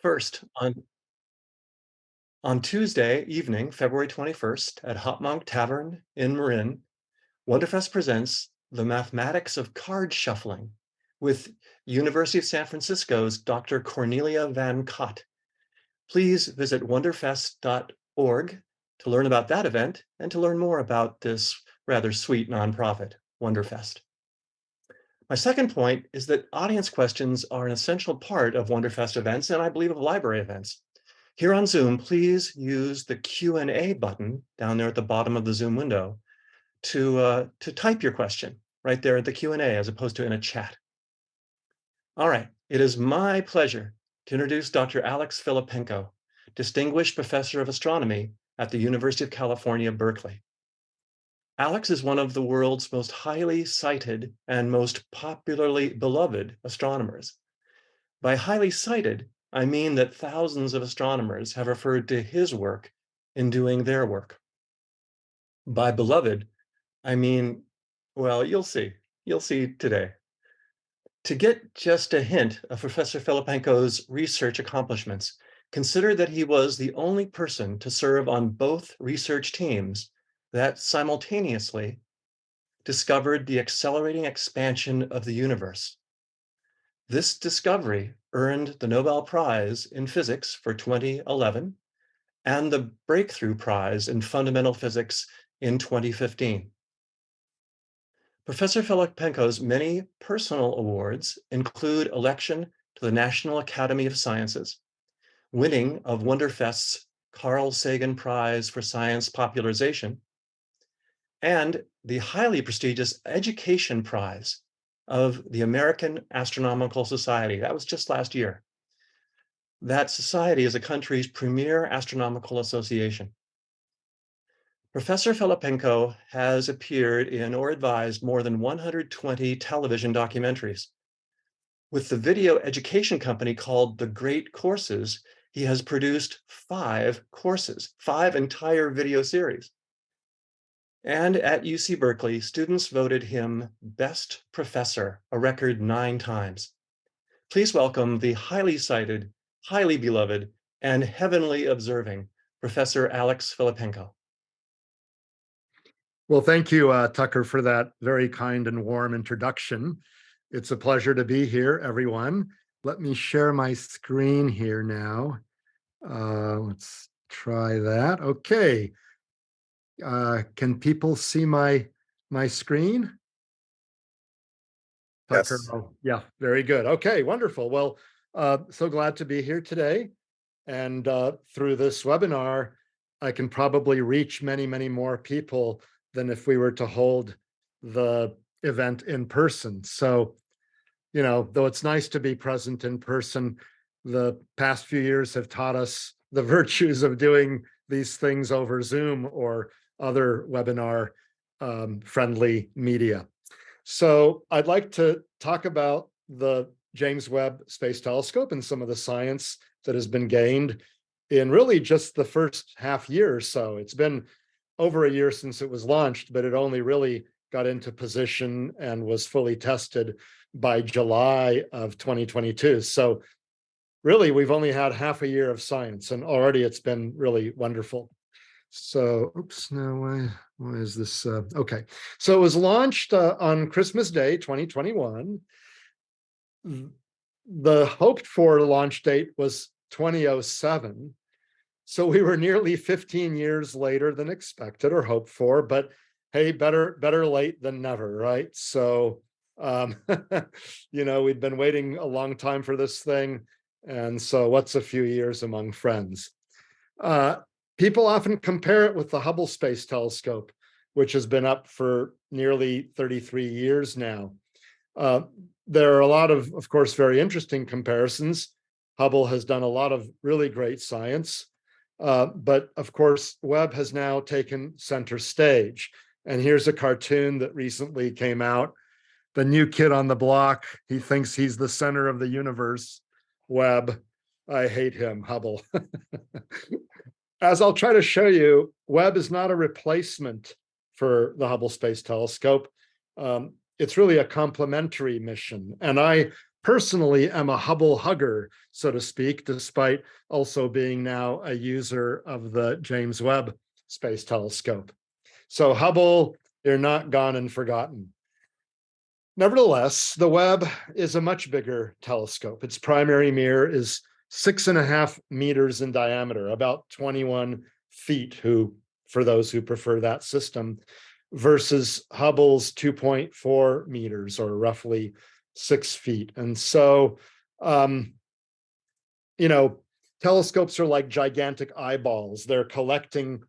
First, on on Tuesday evening, February 21st, at Hop Monk Tavern in Marin, Wonderfest presents the mathematics of card shuffling with University of San Francisco's Dr. Cornelia Van Cott. Please visit wonderfest.org to learn about that event and to learn more about this rather sweet nonprofit, Wonderfest. My second point is that audience questions are an essential part of Wonderfest events and I believe of library events. Here on Zoom, please use the Q&A button down there at the bottom of the Zoom window to, uh, to type your question right there at the Q&A as opposed to in a chat. All right, it is my pleasure to introduce Dr. Alex Filippenko, Distinguished Professor of Astronomy at the University of California, Berkeley. Alex is one of the world's most highly cited and most popularly beloved astronomers. By highly cited, I mean that thousands of astronomers have referred to his work in doing their work. By beloved, I mean, well, you'll see. You'll see today. To get just a hint of Professor Filippenko's research accomplishments, consider that he was the only person to serve on both research teams that simultaneously discovered the accelerating expansion of the universe. This discovery earned the Nobel Prize in Physics for 2011 and the Breakthrough Prize in Fundamental Physics in 2015. Professor Filippenko's many personal awards include election to the National Academy of Sciences, winning of Wonderfest's Carl Sagan Prize for Science Popularization, and the highly prestigious Education Prize of the American Astronomical Society. That was just last year. That society is a country's premier astronomical association. Professor Filippenko has appeared in or advised more than 120 television documentaries. With the video education company called The Great Courses, he has produced five courses, five entire video series. And at UC Berkeley, students voted him best professor a record nine times. Please welcome the highly cited, highly beloved, and heavenly observing Professor Alex Filippenko. Well, thank you, uh, Tucker, for that very kind and warm introduction. It's a pleasure to be here, everyone. Let me share my screen here now. Uh, let's try that. Okay. Uh, can people see my my screen? Tucker, yes. Oh, yeah, very good. Okay, wonderful. Well, uh, so glad to be here today. And uh, through this webinar, I can probably reach many, many more people than if we were to hold the event in person. So, you know, though it's nice to be present in person, the past few years have taught us the virtues of doing these things over Zoom or other webinar um, friendly media. So I'd like to talk about the James Webb Space Telescope and some of the science that has been gained in really just the first half year or so. It's been over a year since it was launched, but it only really got into position and was fully tested by July of 2022. So really, we've only had half a year of science and already it's been really wonderful. So, oops, now why, why is this? Uh, okay, so it was launched uh, on Christmas Day, 2021. The hoped for launch date was 2007. So we were nearly 15 years later than expected or hoped for, but hey, better, better late than never, right? So, um, you know, we'd been waiting a long time for this thing. And so what's a few years among friends? Uh, People often compare it with the Hubble Space Telescope, which has been up for nearly 33 years now. Uh, there are a lot of, of course, very interesting comparisons. Hubble has done a lot of really great science, uh, but of course, Webb has now taken center stage. And here's a cartoon that recently came out. The new kid on the block, he thinks he's the center of the universe. Webb, I hate him, Hubble. as I'll try to show you, Webb is not a replacement for the Hubble Space Telescope. Um, it's really a complementary mission. And I personally am a Hubble hugger, so to speak, despite also being now a user of the James Webb Space Telescope. So Hubble, you're not gone and forgotten. Nevertheless, the Webb is a much bigger telescope. Its primary mirror is six and a half meters in diameter, about 21 feet, who, for those who prefer that system, versus Hubble's 2.4 meters or roughly six feet. And so, um, you know, telescopes are like gigantic eyeballs. They're collecting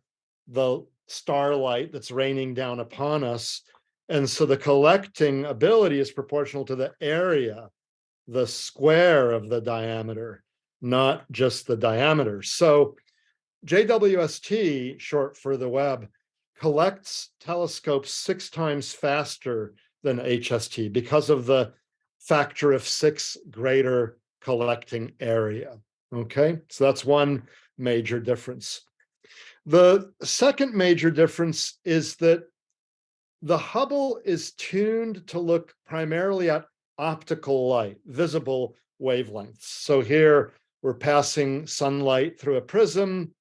the starlight that's raining down upon us. And so the collecting ability is proportional to the area, the square of the diameter, not just the diameter. So JWST, short for the Webb, collects telescopes six times faster than HST because of the factor of six greater collecting area. Okay, so that's one major difference. The second major difference is that the Hubble is tuned to look primarily at optical light, visible wavelengths. So here we're passing sunlight through a prism.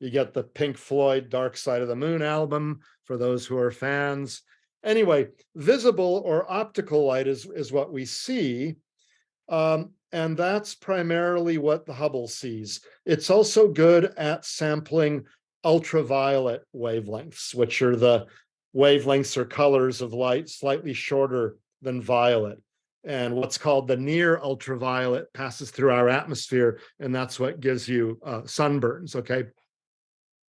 You get the Pink Floyd Dark Side of the Moon album for those who are fans. Anyway, visible or optical light is, is what we see. Um, and that's primarily what the Hubble sees. It's also good at sampling ultraviolet wavelengths, which are the wavelengths or colors of light slightly shorter than violet. And what's called the near ultraviolet passes through our atmosphere, and that's what gives you uh, sunburns, okay?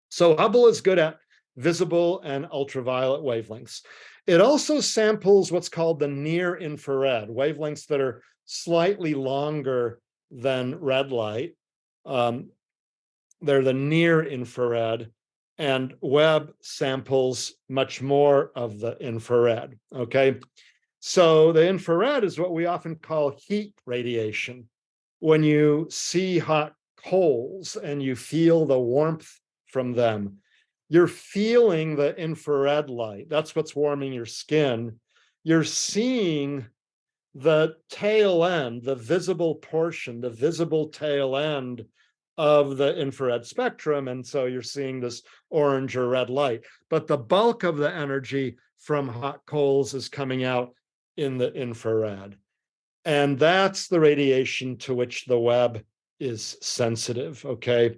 So Hubble is good at visible and ultraviolet wavelengths. It also samples what's called the near infrared, wavelengths that are slightly longer than red light. Um, they're the near infrared and Webb samples much more of the infrared, okay? So the infrared is what we often call heat radiation. When you see hot coals and you feel the warmth from them, you're feeling the infrared light. That's what's warming your skin. You're seeing the tail end, the visible portion, the visible tail end of the infrared spectrum. And so you're seeing this orange or red light, but the bulk of the energy from hot coals is coming out in the infrared. And that's the radiation to which the Webb is sensitive, okay?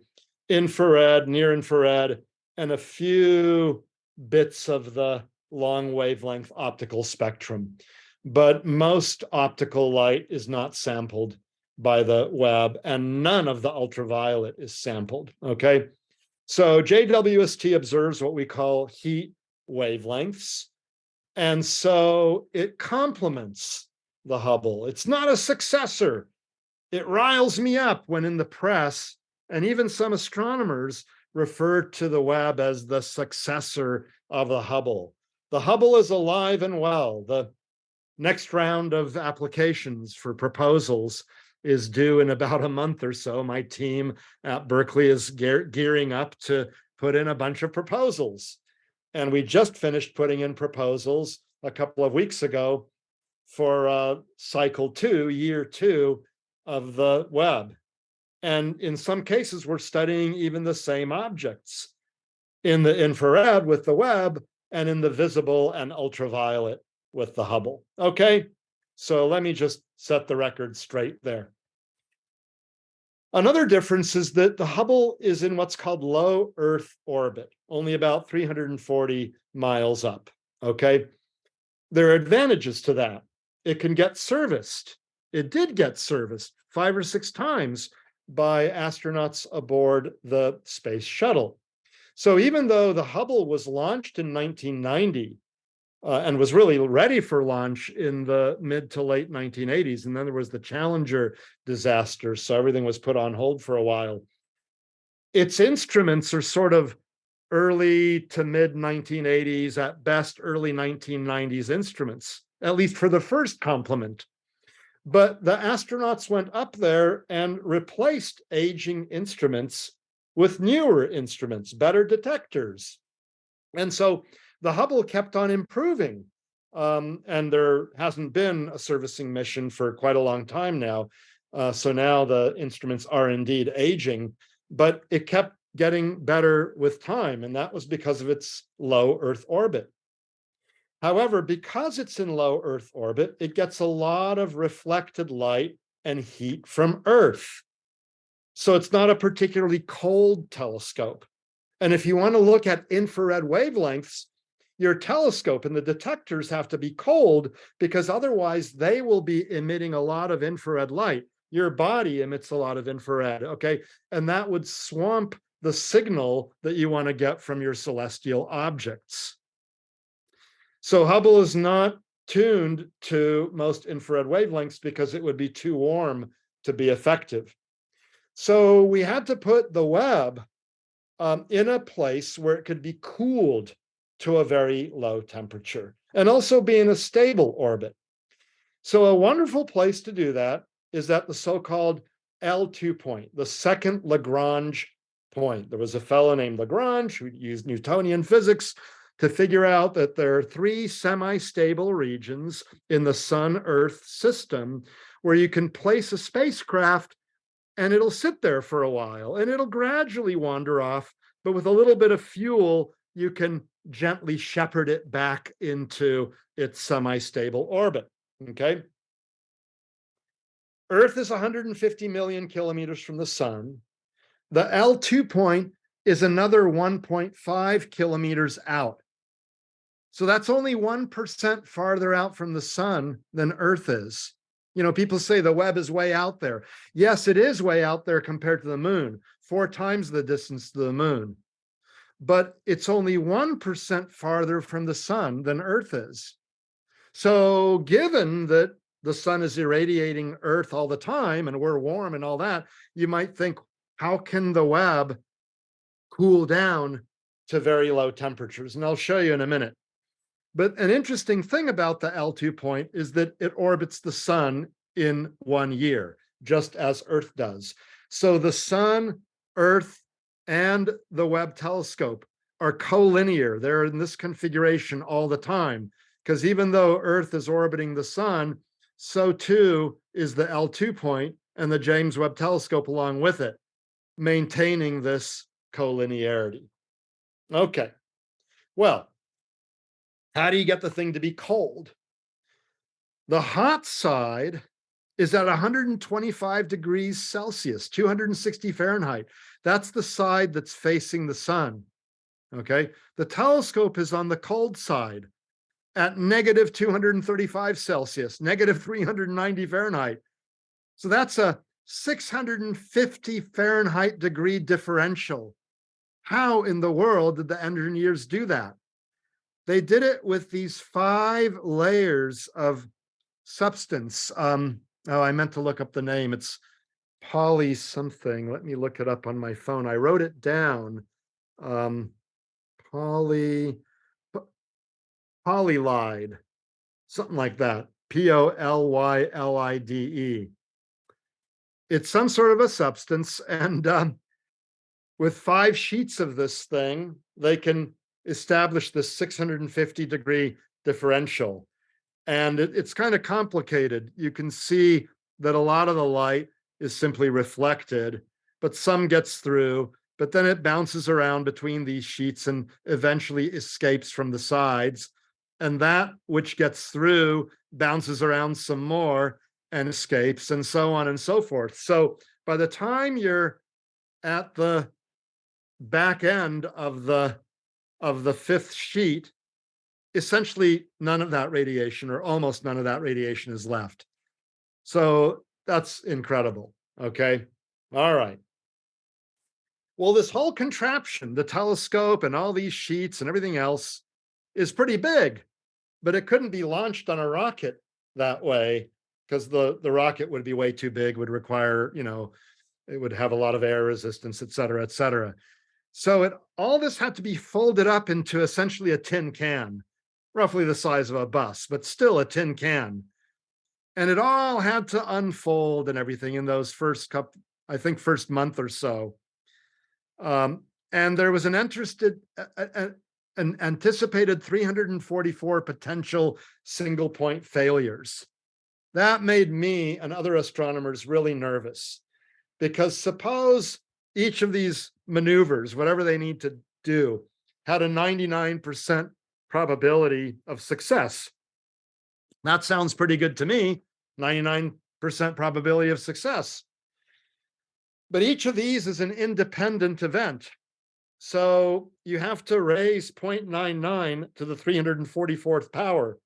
Infrared, near infrared, and a few bits of the long wavelength optical spectrum. But most optical light is not sampled by the Webb and none of the ultraviolet is sampled, okay? So JWST observes what we call heat wavelengths. And so it complements the Hubble. It's not a successor. It riles me up when in the press, and even some astronomers refer to the Webb as the successor of the Hubble. The Hubble is alive and well. The next round of applications for proposals is due in about a month or so. My team at Berkeley is gear gearing up to put in a bunch of proposals. And we just finished putting in proposals a couple of weeks ago for uh, cycle two, year two of the Webb. And in some cases, we're studying even the same objects in the infrared with the Webb and in the visible and ultraviolet with the Hubble. Okay, so let me just set the record straight there. Another difference is that the Hubble is in what's called low Earth orbit, only about 340 miles up, okay? There are advantages to that. It can get serviced. It did get serviced five or six times by astronauts aboard the space shuttle. So even though the Hubble was launched in 1990 uh, and was really ready for launch in the mid to late 1980s, and then there was the Challenger disaster, so everything was put on hold for a while. Its instruments are sort of early to mid 1980s, at best early 1990s instruments, at least for the first complement. But the astronauts went up there and replaced aging instruments with newer instruments, better detectors. And so the Hubble kept on improving Um, and there hasn't been a servicing mission for quite a long time now. Uh, so now the instruments are indeed aging, but it kept getting better with time, and that was because of its low Earth orbit. However, because it's in low Earth orbit, it gets a lot of reflected light and heat from Earth. So it's not a particularly cold telescope. And if you want to look at infrared wavelengths, your telescope and the detectors have to be cold because otherwise they will be emitting a lot of infrared light. Your body emits a lot of infrared, okay? And that would swamp the signal that you want to get from your celestial objects. So Hubble is not tuned to most infrared wavelengths because it would be too warm to be effective. So we had to put the Webb um, in a place where it could be cooled to a very low temperature and also be in a stable orbit. So a wonderful place to do that is at the so-called L2 point, the second Lagrange point. There was a fellow named Lagrange who used Newtonian physics to figure out that there are three semi-stable regions in the Sun-Earth system where you can place a spacecraft and it'll sit there for a while and it'll gradually wander off, but with a little bit of fuel, you can gently shepherd it back into its semi-stable orbit, okay? Earth is 150 million kilometers from the sun. The L2 point is another 1.5 kilometers out. So that's only 1% farther out from the sun than Earth is. You know, people say the Webb is way out there. Yes, it is way out there compared to the moon, four times the distance to the moon. But it's only 1% farther from the sun than Earth is. So given that the sun is irradiating Earth all the time and we're warm and all that, you might think, how can the Webb cool down to very low temperatures? And I'll show you in a minute. But an interesting thing about the L2 point is that it orbits the sun in one year, just as Earth does. So the sun, Earth, and the Webb telescope are collinear. They're in this configuration all the time, because even though Earth is orbiting the sun, so too is the L2 point and the James Webb telescope along with it, maintaining this collinearity. Okay, well, how do you get the thing to be cold? The hot side is at 125 degrees Celsius, 260 Fahrenheit. That's the side that's facing the sun. Okay. The telescope is on the cold side at negative 235 Celsius, negative 390 Fahrenheit. So that's a 650 Fahrenheit degree differential. How in the world did the engineers do that? They did it with these five layers of substance. Um, oh, I meant to look up the name. It's poly something. Let me look it up on my phone. I wrote it down. Um, poly, polylide, something like that. P-O-L-Y-L-I-D-E. It's some sort of a substance. And um, with five sheets of this thing, they can establish this 650 degree differential. And it, it's kind of complicated. You can see that a lot of the light is simply reflected, but some gets through, but then it bounces around between these sheets and eventually escapes from the sides. And that which gets through bounces around some more and escapes and so on and so forth. So by the time you're at the back end of the of the fifth sheet, essentially none of that radiation or almost none of that radiation is left. So that's incredible. Okay. All right. Well, this whole contraption, the telescope and all these sheets and everything else is pretty big, but it couldn't be launched on a rocket that way because the, the rocket would be way too big, would require, you know, it would have a lot of air resistance, et cetera, et cetera. So it all this had to be folded up into essentially a tin can, roughly the size of a bus, but still a tin can. And it all had to unfold and everything in those first couple, I think first month or so. Um, and there was an interested, an anticipated 344 potential single point failures. That made me and other astronomers really nervous because suppose each of these maneuvers, whatever they need to do, had a 99% probability of success. That sounds pretty good to me, 99% probability of success. But each of these is an independent event. So you have to raise 0.99 to the 344th power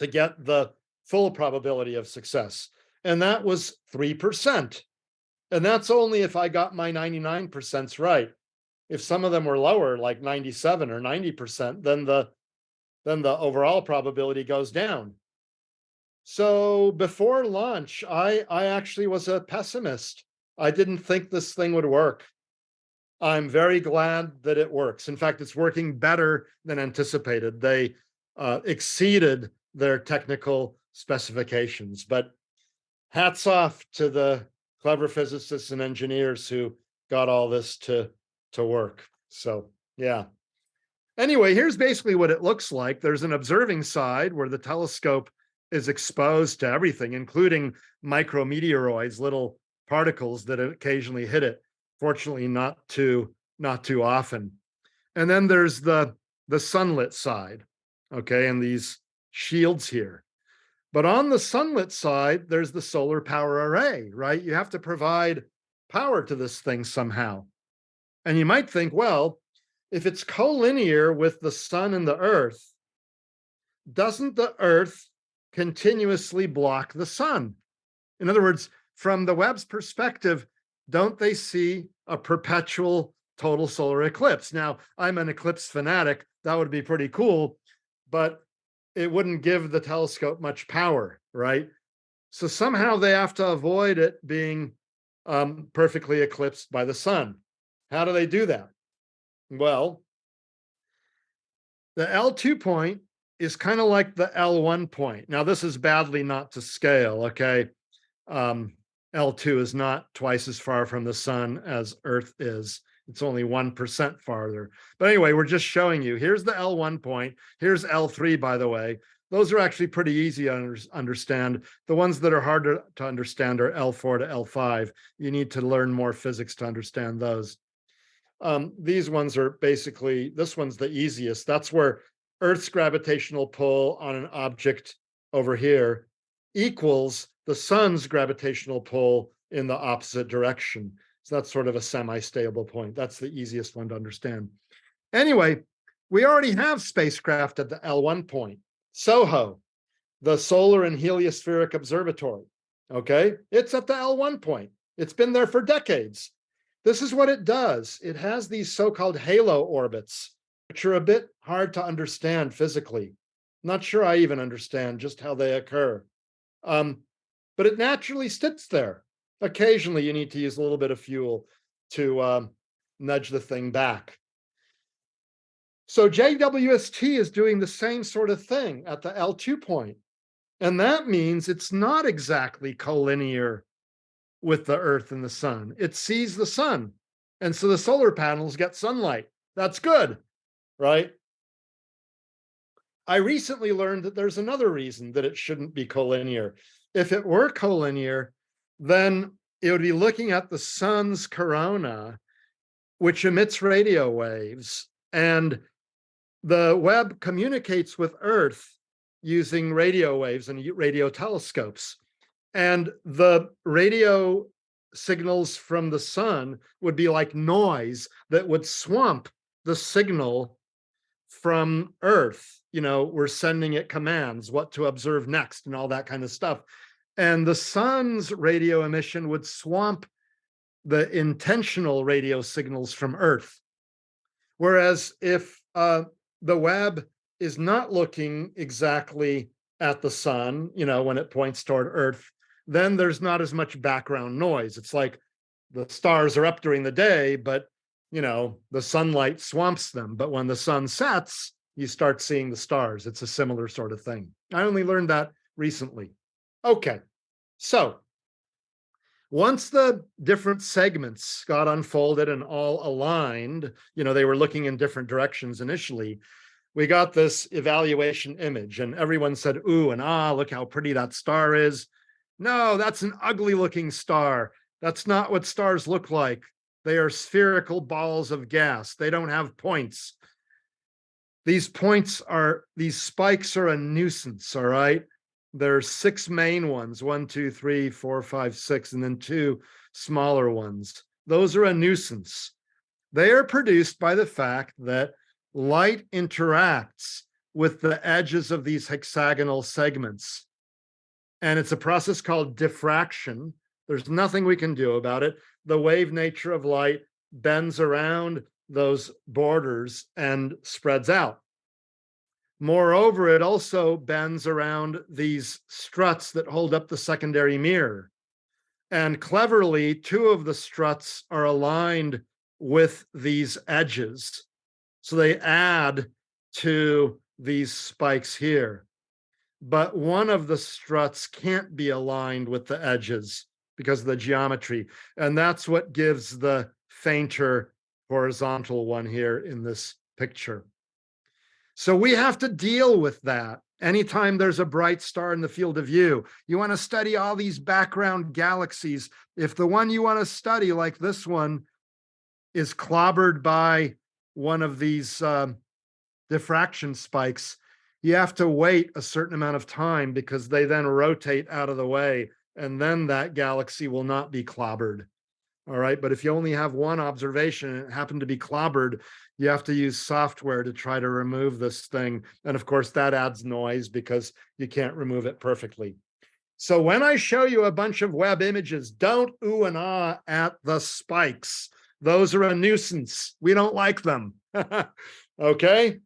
to get the full probability of success. And that was 3%. And that's only if I got my 99% right. If some of them were lower, like 97 or 90%, then the then the overall probability goes down. So before launch, I, I actually was a pessimist. I didn't think this thing would work. I'm very glad that it works. In fact, it's working better than anticipated. They uh, exceeded their technical specifications, but hats off to the clever physicists and engineers who got all this to, to work. So yeah. Anyway, here's basically what it looks like. There's an observing side where the telescope is exposed to everything, including micrometeoroids, little particles that occasionally hit it. Fortunately, not too not too often. And then there's the the sunlit side, okay, and these shields here. But on the sunlit side, there's the solar power array, right? You have to provide power to this thing somehow. And you might think, well, if it's collinear with the sun and the earth, doesn't the earth continuously block the sun. In other words, from the Webb's perspective, don't they see a perpetual total solar eclipse? Now, I'm an eclipse fanatic. That would be pretty cool, but it wouldn't give the telescope much power, right? So somehow they have to avoid it being um, perfectly eclipsed by the sun. How do they do that? Well, the L2 point is kind of like the L1 point. Now, this is badly not to scale, okay? Um, L2 is not twice as far from the sun as Earth is. It's only 1% farther. But anyway, we're just showing you. Here's the L1 point. Here's L3, by the way. Those are actually pretty easy to understand. The ones that are harder to understand are L4 to L5. You need to learn more physics to understand those. Um, these ones are basically, this one's the easiest. That's where Earth's gravitational pull on an object over here equals the sun's gravitational pull in the opposite direction. So that's sort of a semi-stable point. That's the easiest one to understand. Anyway, we already have spacecraft at the L1 point. SOHO, the Solar and Heliospheric Observatory. Okay, it's at the L1 point. It's been there for decades. This is what it does. It has these so-called halo orbits which are a bit hard to understand physically. Not sure I even understand just how they occur. Um, but it naturally sits there. Occasionally you need to use a little bit of fuel to um, nudge the thing back. So JWST is doing the same sort of thing at the L2 point. And that means it's not exactly collinear with the earth and the sun. It sees the sun. And so the solar panels get sunlight. That's good right? I recently learned that there's another reason that it shouldn't be collinear. If it were collinear, then it would be looking at the sun's corona, which emits radio waves, and the Webb communicates with Earth using radio waves and radio telescopes. And the radio signals from the sun would be like noise that would swamp the signal from Earth. You know, we're sending it commands, what to observe next and all that kind of stuff. And the sun's radio emission would swamp the intentional radio signals from Earth. Whereas if uh, the Webb is not looking exactly at the sun, you know, when it points toward Earth, then there's not as much background noise. It's like the stars are up during the day, but you know, the sunlight swamps them, but when the sun sets, you start seeing the stars. It's a similar sort of thing. I only learned that recently. Okay, so Once the different segments got unfolded and all aligned, you know, they were looking in different directions initially, we got this evaluation image and everyone said, ooh, and ah, look how pretty that star is. No, that's an ugly looking star. That's not what stars look like. They are spherical balls of gas. They don't have points. These points are, these spikes are a nuisance, all right? There's six main ones, one, two, three, four, five, six, and then two smaller ones. Those are a nuisance. They are produced by the fact that light interacts with the edges of these hexagonal segments. And it's a process called diffraction. There's nothing we can do about it. The wave nature of light bends around those borders and spreads out. Moreover, it also bends around these struts that hold up the secondary mirror. And cleverly, two of the struts are aligned with these edges. So they add to these spikes here. But one of the struts can't be aligned with the edges because of the geometry. And that's what gives the fainter horizontal one here in this picture. So we have to deal with that. Anytime there's a bright star in the field of view, you want to study all these background galaxies. If the one you want to study, like this one, is clobbered by one of these um, diffraction spikes, you have to wait a certain amount of time because they then rotate out of the way and then that galaxy will not be clobbered. All right, but if you only have one observation and it happened to be clobbered, you have to use software to try to remove this thing. And of course, that adds noise because you can't remove it perfectly. So when I show you a bunch of Webb images, don't ooh and ah at the spikes. Those are a nuisance. We don't like them. okay?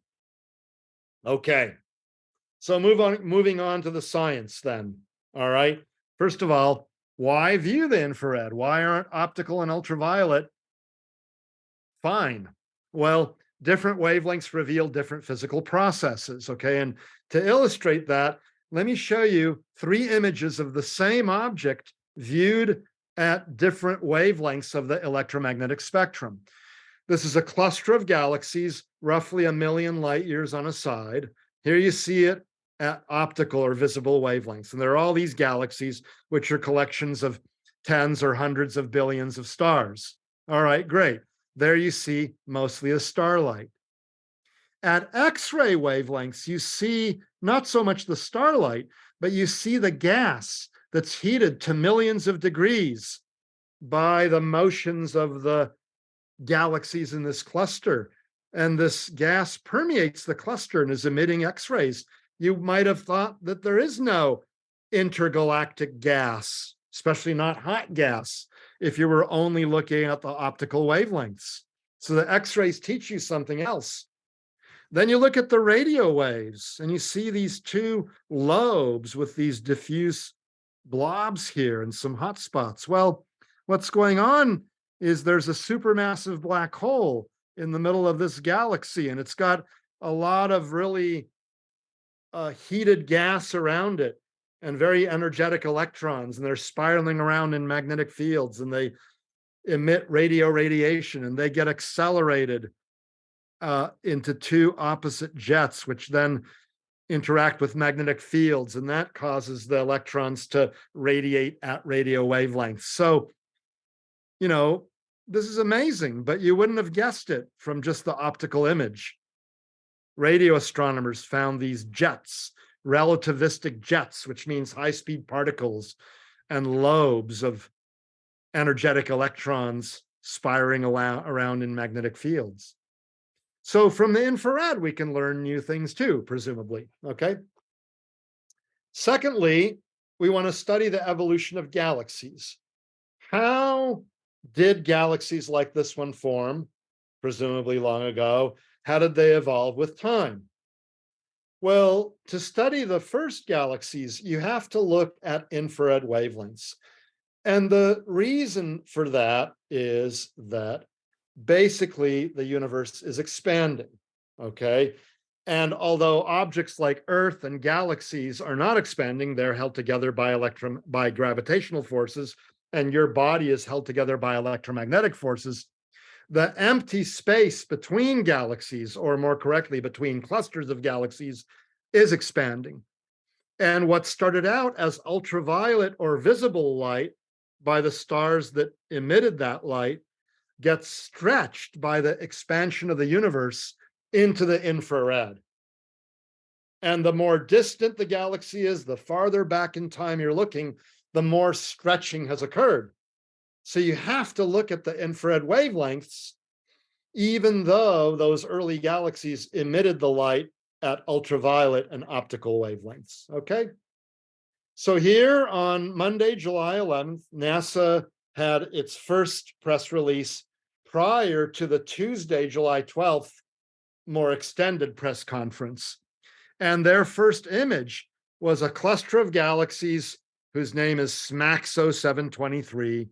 Okay. So move on, moving on to the science then. All right. First of all, why view the infrared? Why aren't optical and ultraviolet fine? Well, different wavelengths reveal different physical processes, okay? And to illustrate that, let me show you three images of the same object viewed at different wavelengths of the electromagnetic spectrum. This is a cluster of galaxies, roughly a million light years on a side. Here you see it at optical or visible wavelengths. And there are all these galaxies, which are collections of tens or hundreds of billions of stars. All right, great. There you see mostly a starlight. At X-ray wavelengths, you see not so much the starlight, but you see the gas that's heated to millions of degrees by the motions of the galaxies in this cluster. And this gas permeates the cluster and is emitting X-rays you might have thought that there is no intergalactic gas, especially not hot gas, if you were only looking at the optical wavelengths. So the x-rays teach you something else. Then you look at the radio waves and you see these two lobes with these diffuse blobs here and some hot spots. Well, what's going on is there's a supermassive black hole in the middle of this galaxy and it's got a lot of really uh, heated gas around it and very energetic electrons and they're spiraling around in magnetic fields and they emit radio radiation and they get accelerated uh, into two opposite jets, which then interact with magnetic fields and that causes the electrons to radiate at radio wavelengths. So, you know, this is amazing, but you wouldn't have guessed it from just the optical image radio astronomers found these jets, relativistic jets, which means high-speed particles and lobes of energetic electrons spiraling around in magnetic fields. So from the infrared, we can learn new things too, presumably, okay? Secondly, we want to study the evolution of galaxies. How did galaxies like this one form, presumably long ago? How did they evolve with time? Well, to study the first galaxies, you have to look at infrared wavelengths. And the reason for that is that basically the universe is expanding, okay? And although objects like Earth and galaxies are not expanding, they're held together by electron by gravitational forces, and your body is held together by electromagnetic forces, the empty space between galaxies, or more correctly, between clusters of galaxies, is expanding. And what started out as ultraviolet or visible light by the stars that emitted that light gets stretched by the expansion of the universe into the infrared. And the more distant the galaxy is, the farther back in time you're looking, the more stretching has occurred. So you have to look at the infrared wavelengths, even though those early galaxies emitted the light at ultraviolet and optical wavelengths, okay? So here on Monday, July 11th, NASA had its first press release prior to the Tuesday, July 12th, more extended press conference. And their first image was a cluster of galaxies whose name is SMACS 0723.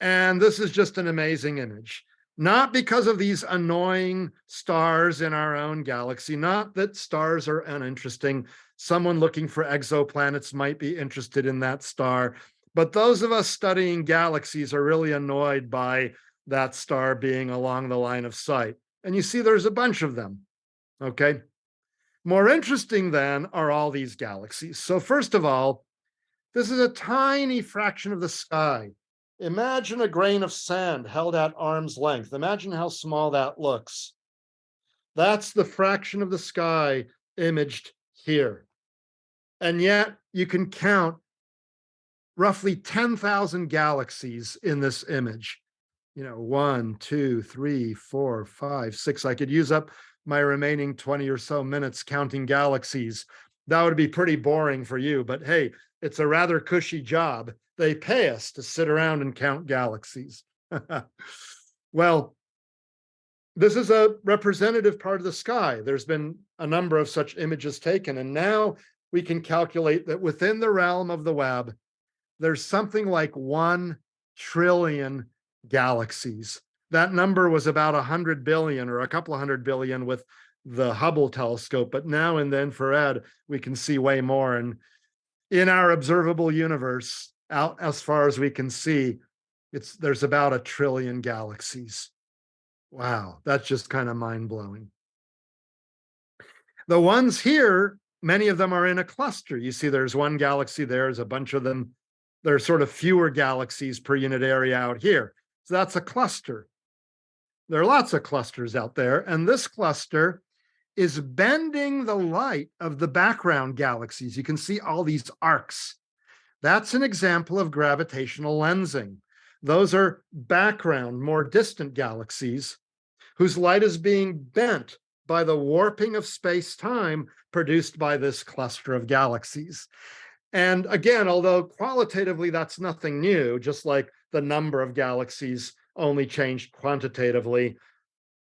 And this is just an amazing image. Not because of these annoying stars in our own galaxy, not that stars are uninteresting. Someone looking for exoplanets might be interested in that star. But those of us studying galaxies are really annoyed by that star being along the line of sight. And you see there's a bunch of them, okay? More interesting then are all these galaxies. So first of all, this is a tiny fraction of the sky. Imagine a grain of sand held at arm's length. Imagine how small that looks. That's the fraction of the sky imaged here. And yet you can count roughly 10,000 galaxies in this image. You know, one, two, three, four, five, six. I could use up my remaining 20 or so minutes counting galaxies. That would be pretty boring for you, but hey, it's a rather cushy job they pay us to sit around and count galaxies. well, this is a representative part of the sky. There's been a number of such images taken, and now we can calculate that within the realm of the Webb, there's something like 1 trillion galaxies. That number was about 100 billion or a couple of hundred billion with the Hubble telescope, but now in the infrared, we can see way more. And in our observable universe, out as far as we can see, it's there's about a trillion galaxies. Wow, that's just kind of mind blowing. The ones here, many of them are in a cluster. You see, there's one galaxy there, there's a bunch of them. There's sort of fewer galaxies per unit area out here. So that's a cluster. There are lots of clusters out there, and this cluster is bending the light of the background galaxies. You can see all these arcs that's an example of gravitational lensing. Those are background, more distant galaxies whose light is being bent by the warping of space-time produced by this cluster of galaxies. And again, although qualitatively that's nothing new, just like the number of galaxies only changed quantitatively,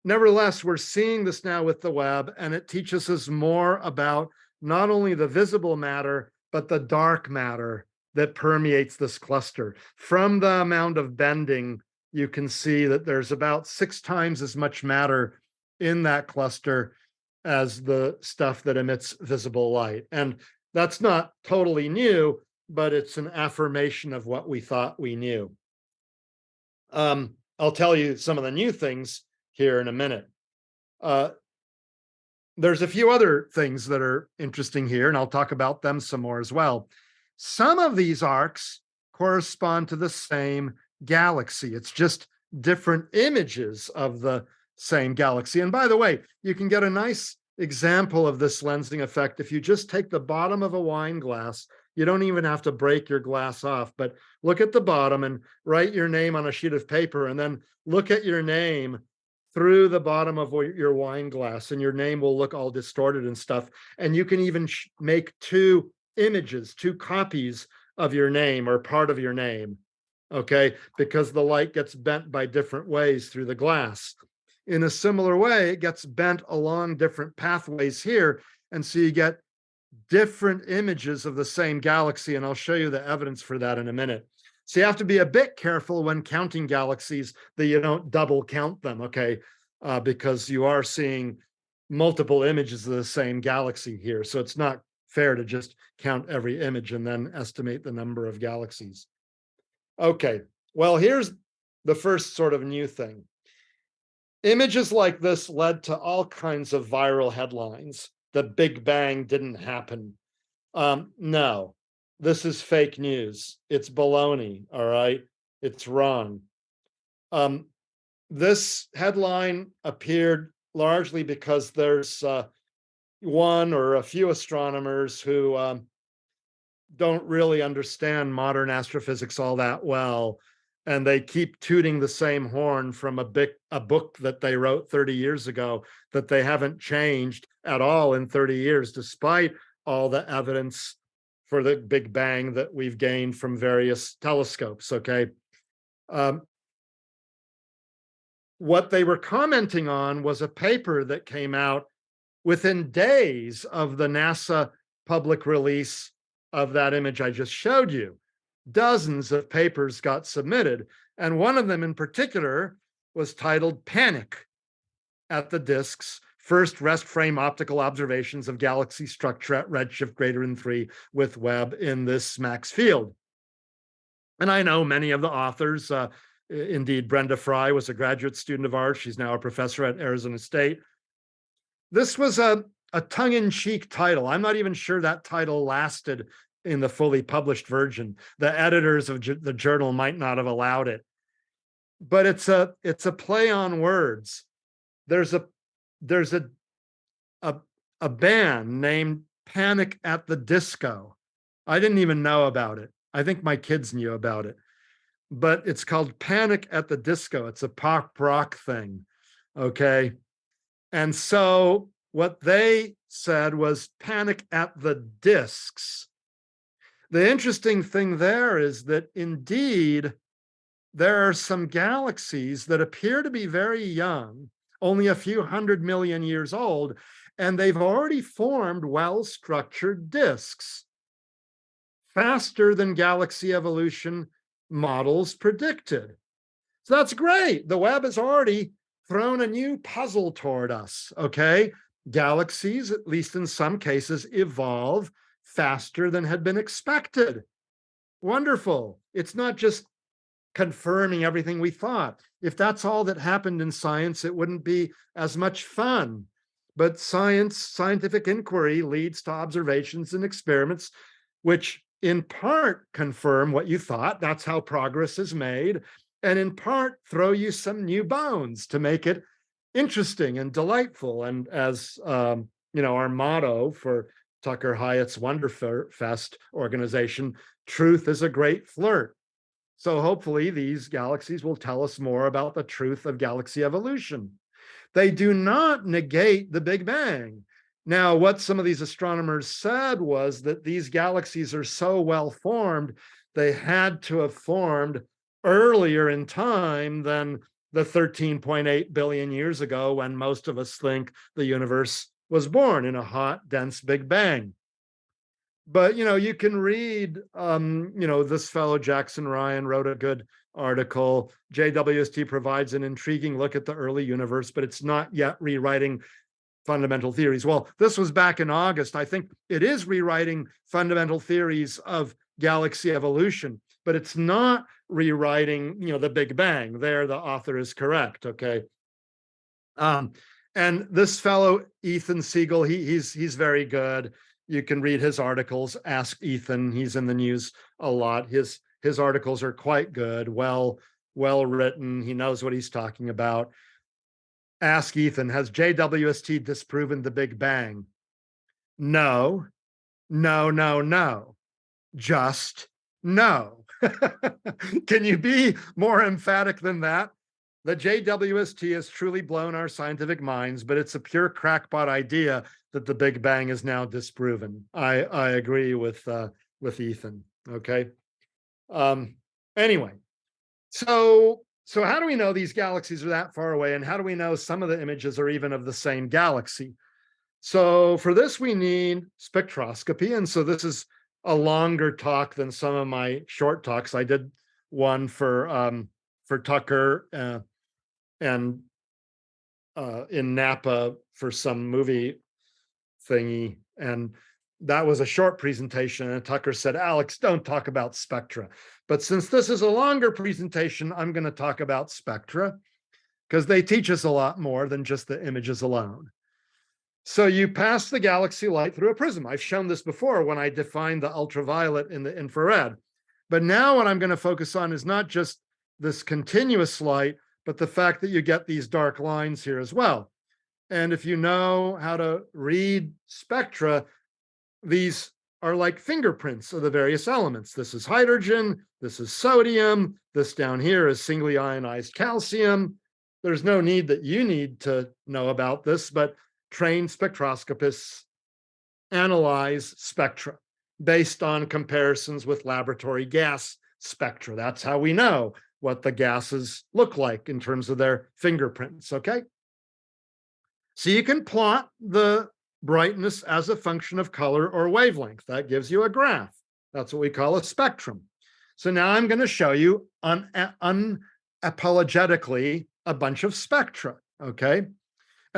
nevertheless, we're seeing this now with the Webb, and it teaches us more about not only the visible matter, but the dark matter that permeates this cluster. From the amount of bending, you can see that there's about six times as much matter in that cluster as the stuff that emits visible light. And that's not totally new, but it's an affirmation of what we thought we knew. Um, I'll tell you some of the new things here in a minute. Uh, there's a few other things that are interesting here, and I'll talk about them some more as well. Some of these arcs correspond to the same galaxy. It's just different images of the same galaxy. And by the way, you can get a nice example of this lensing effect if you just take the bottom of a wine glass. You don't even have to break your glass off, but look at the bottom and write your name on a sheet of paper and then look at your name through the bottom of your wine glass and your name will look all distorted and stuff. And you can even make two images, two copies of your name or part of your name, okay? Because the light gets bent by different ways through the glass. In a similar way, it gets bent along different pathways here. And so you get different images of the same galaxy. And I'll show you the evidence for that in a minute. So you have to be a bit careful when counting galaxies that you don't double count them, okay? Uh, because you are seeing multiple images of the same galaxy here. So it's not fair to just count every image and then estimate the number of galaxies. Okay, well, here's the first sort of new thing. Images like this led to all kinds of viral headlines. The Big Bang didn't happen. Um, no, this is fake news. It's baloney, all right? It's wrong. Um, this headline appeared largely because there's uh, one or a few astronomers who um, don't really understand modern astrophysics all that well and they keep tooting the same horn from a big a book that they wrote 30 years ago that they haven't changed at all in 30 years despite all the evidence for the big bang that we've gained from various telescopes okay? Um, what they were commenting on was a paper that came out within days of the NASA public release of that image I just showed you dozens of papers got submitted. And one of them in particular was titled Panic at the Disks First Rest Frame Optical Observations of Galaxy Structure at Redshift greater than three with Webb in this SMACS field. And I know many of the authors, uh, indeed, Brenda Frye was a graduate student of ours. She's now a professor at Arizona State. This was a, a tongue in cheek title. I'm not even sure that title lasted in the fully published version. The editors of the journal might not have allowed it. But it's a it's a play on words. There's a there's a a, a band named Panic at the Disco. I didn't even know about it. I think my kids knew about it. But it's called Panic at the Disco. It's a pop rock thing. Okay. And so what they said was panic at the discs the interesting thing there is that indeed, there are some galaxies that appear to be very young, only a few hundred million years old, and they've already formed well-structured disks faster than galaxy evolution models predicted. So that's great. The Webb is already thrown a new puzzle toward us, okay? Galaxies, at least in some cases, evolve faster than had been expected. Wonderful. It's not just confirming everything we thought. If that's all that happened in science, it wouldn't be as much fun. But science, scientific inquiry leads to observations and experiments, which in part confirm what you thought. That's how progress is made. And in part throw you some new bones to make it interesting and delightful. And as um, you know, our motto for Tucker Hiatt's Wonderfest organization, truth is a great flirt. So hopefully these galaxies will tell us more about the truth of galaxy evolution. They do not negate the Big Bang. Now, what some of these astronomers said was that these galaxies are so well formed, they had to have formed earlier in time than the 13.8 billion years ago when most of us think the universe was born in a hot, dense Big Bang. But, you know, you can read, um, you know, this fellow Jackson Ryan wrote a good article. JWST provides an intriguing look at the early universe, but it's not yet rewriting fundamental theories. Well, this was back in August. I think it is rewriting fundamental theories of galaxy evolution, but it's not rewriting, you know, the Big Bang. There, the author is correct. Okay. Um, and this fellow, Ethan Siegel, he, he's he's very good. You can read his articles. Ask Ethan. He's in the news a lot. His his articles are quite good, well well written. He knows what he's talking about. Ask Ethan, has JWST disproven the Big Bang? No, no, no, no. Just no. Can you be more emphatic than that? The JWST has truly blown our scientific minds, but it's a pure crackpot idea that the Big Bang is now disproven. I, I agree with, uh, with Ethan, okay? Um, anyway, so, so how do we know these galaxies are that far away? And how do we know some of the images are even of the same galaxy? So for this, we need spectroscopy. And so this is a longer talk than some of my short talks. I did one for um, for Tucker uh, and uh, in Napa for some movie thingy. And that was a short presentation and Tucker said, Alex, don't talk about spectra. But since this is a longer presentation, I'm going to talk about spectra because they teach us a lot more than just the images alone. So you pass the galaxy light through a prism. I've shown this before when I defined the ultraviolet in the infrared. But now what I'm going to focus on is not just this continuous light, but the fact that you get these dark lines here as well. And if you know how to read spectra, these are like fingerprints of the various elements. This is hydrogen, this is sodium, this down here is singly ionized calcium. There's no need that you need to know about this, but trained spectroscopists analyze spectra based on comparisons with laboratory gas spectra. That's how we know what the gases look like in terms of their fingerprints, okay? So you can plot the brightness as a function of color or wavelength. That gives you a graph. That's what we call a spectrum. So now I'm going to show you un unapologetically a bunch of spectra, okay?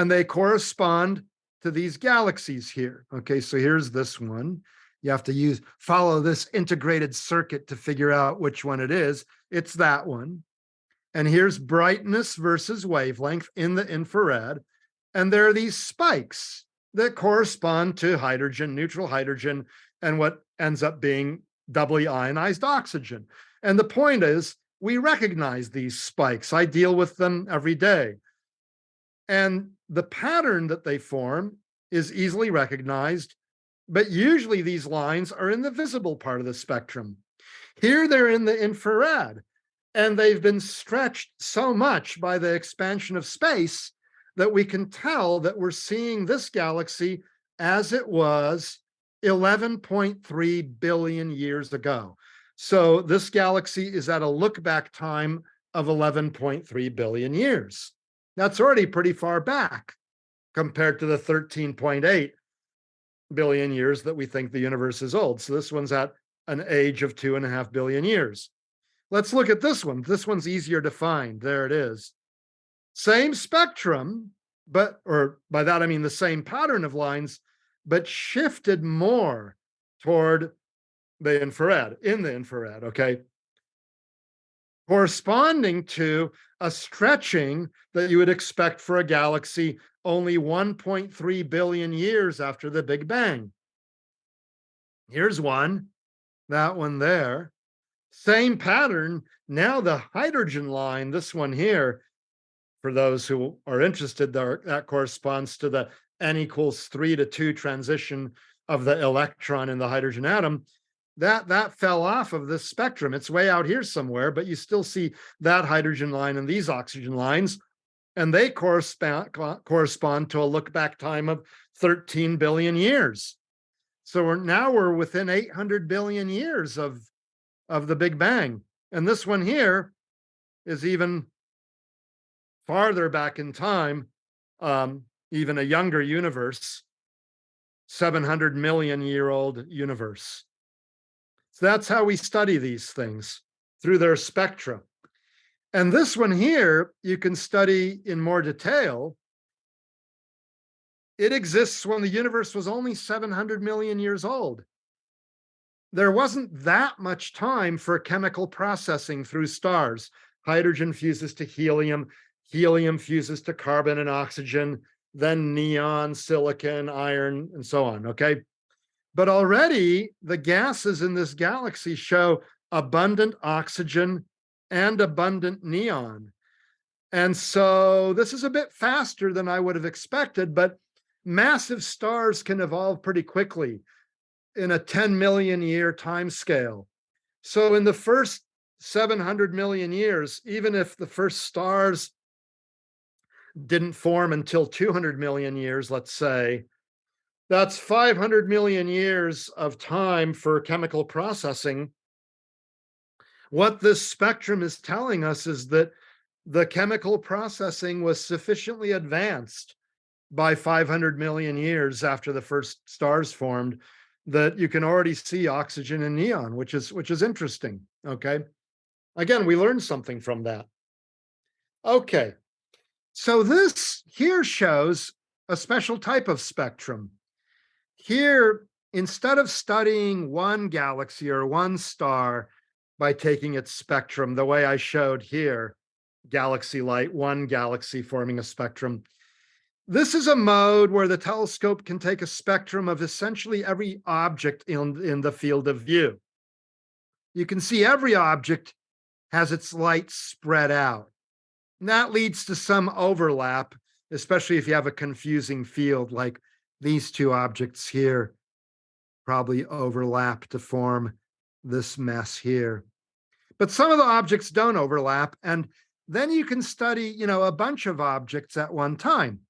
And they correspond to these galaxies here. Okay, so here's this one. You have to use follow this integrated circuit to figure out which one it is. It's that one. And here's brightness versus wavelength in the infrared. And there are these spikes that correspond to hydrogen, neutral hydrogen, and what ends up being doubly ionized oxygen. And the point is, we recognize these spikes. I deal with them every day. And the pattern that they form is easily recognized, but usually these lines are in the visible part of the spectrum. Here they're in the infrared, and they've been stretched so much by the expansion of space that we can tell that we're seeing this galaxy as it was 11.3 billion years ago. So this galaxy is at a look back time of 11.3 billion years. That's already pretty far back compared to the 13.8 billion years that we think the universe is old. So this one's at an age of two and a half billion years. Let's look at this one. This one's easier to find. There it is. Same spectrum, but, or by that I mean the same pattern of lines, but shifted more toward the infrared, in the infrared, okay? Corresponding to a stretching that you would expect for a galaxy only 1.3 billion years after the Big Bang. Here's one, that one there. Same pattern. Now the hydrogen line, this one here, for those who are interested, that corresponds to the n equals three to two transition of the electron in the hydrogen atom. That, that fell off of this spectrum. It's way out here somewhere, but you still see that hydrogen line and these oxygen lines, and they correspond, correspond to a look back time of 13 billion years. So we're now we're within 800 billion years of, of the Big Bang. And this one here is even farther back in time, um, even a younger universe, 700 million year old universe. So that's how we study these things through their spectra. And this one here, you can study in more detail. It exists when the universe was only 700 million years old. There wasn't that much time for chemical processing through stars. Hydrogen fuses to helium, helium fuses to carbon and oxygen, then neon, silicon, iron, and so on, okay? But already the gases in this galaxy show abundant oxygen and abundant neon. And so this is a bit faster than I would have expected, but massive stars can evolve pretty quickly in a 10 million year time scale. So in the first 700 million years, even if the first stars didn't form until 200 million years, let's say, that's 500 million years of time for chemical processing. What this spectrum is telling us is that the chemical processing was sufficiently advanced by 500 million years after the first stars formed that you can already see oxygen and neon, which is which is interesting. Okay. Again, we learned something from that. Okay. So this here shows a special type of spectrum. Here instead of studying one galaxy or one star by taking its spectrum, the way I showed here, galaxy light, one galaxy forming a spectrum. This is a mode where the telescope can take a spectrum of essentially every object in, in the field of view. You can see every object has its light spread out. And that leads to some overlap, especially if you have a confusing field like these two objects here probably overlap to form this mess here. But some of the objects don't overlap. And then you can study, you know, a bunch of objects at one time.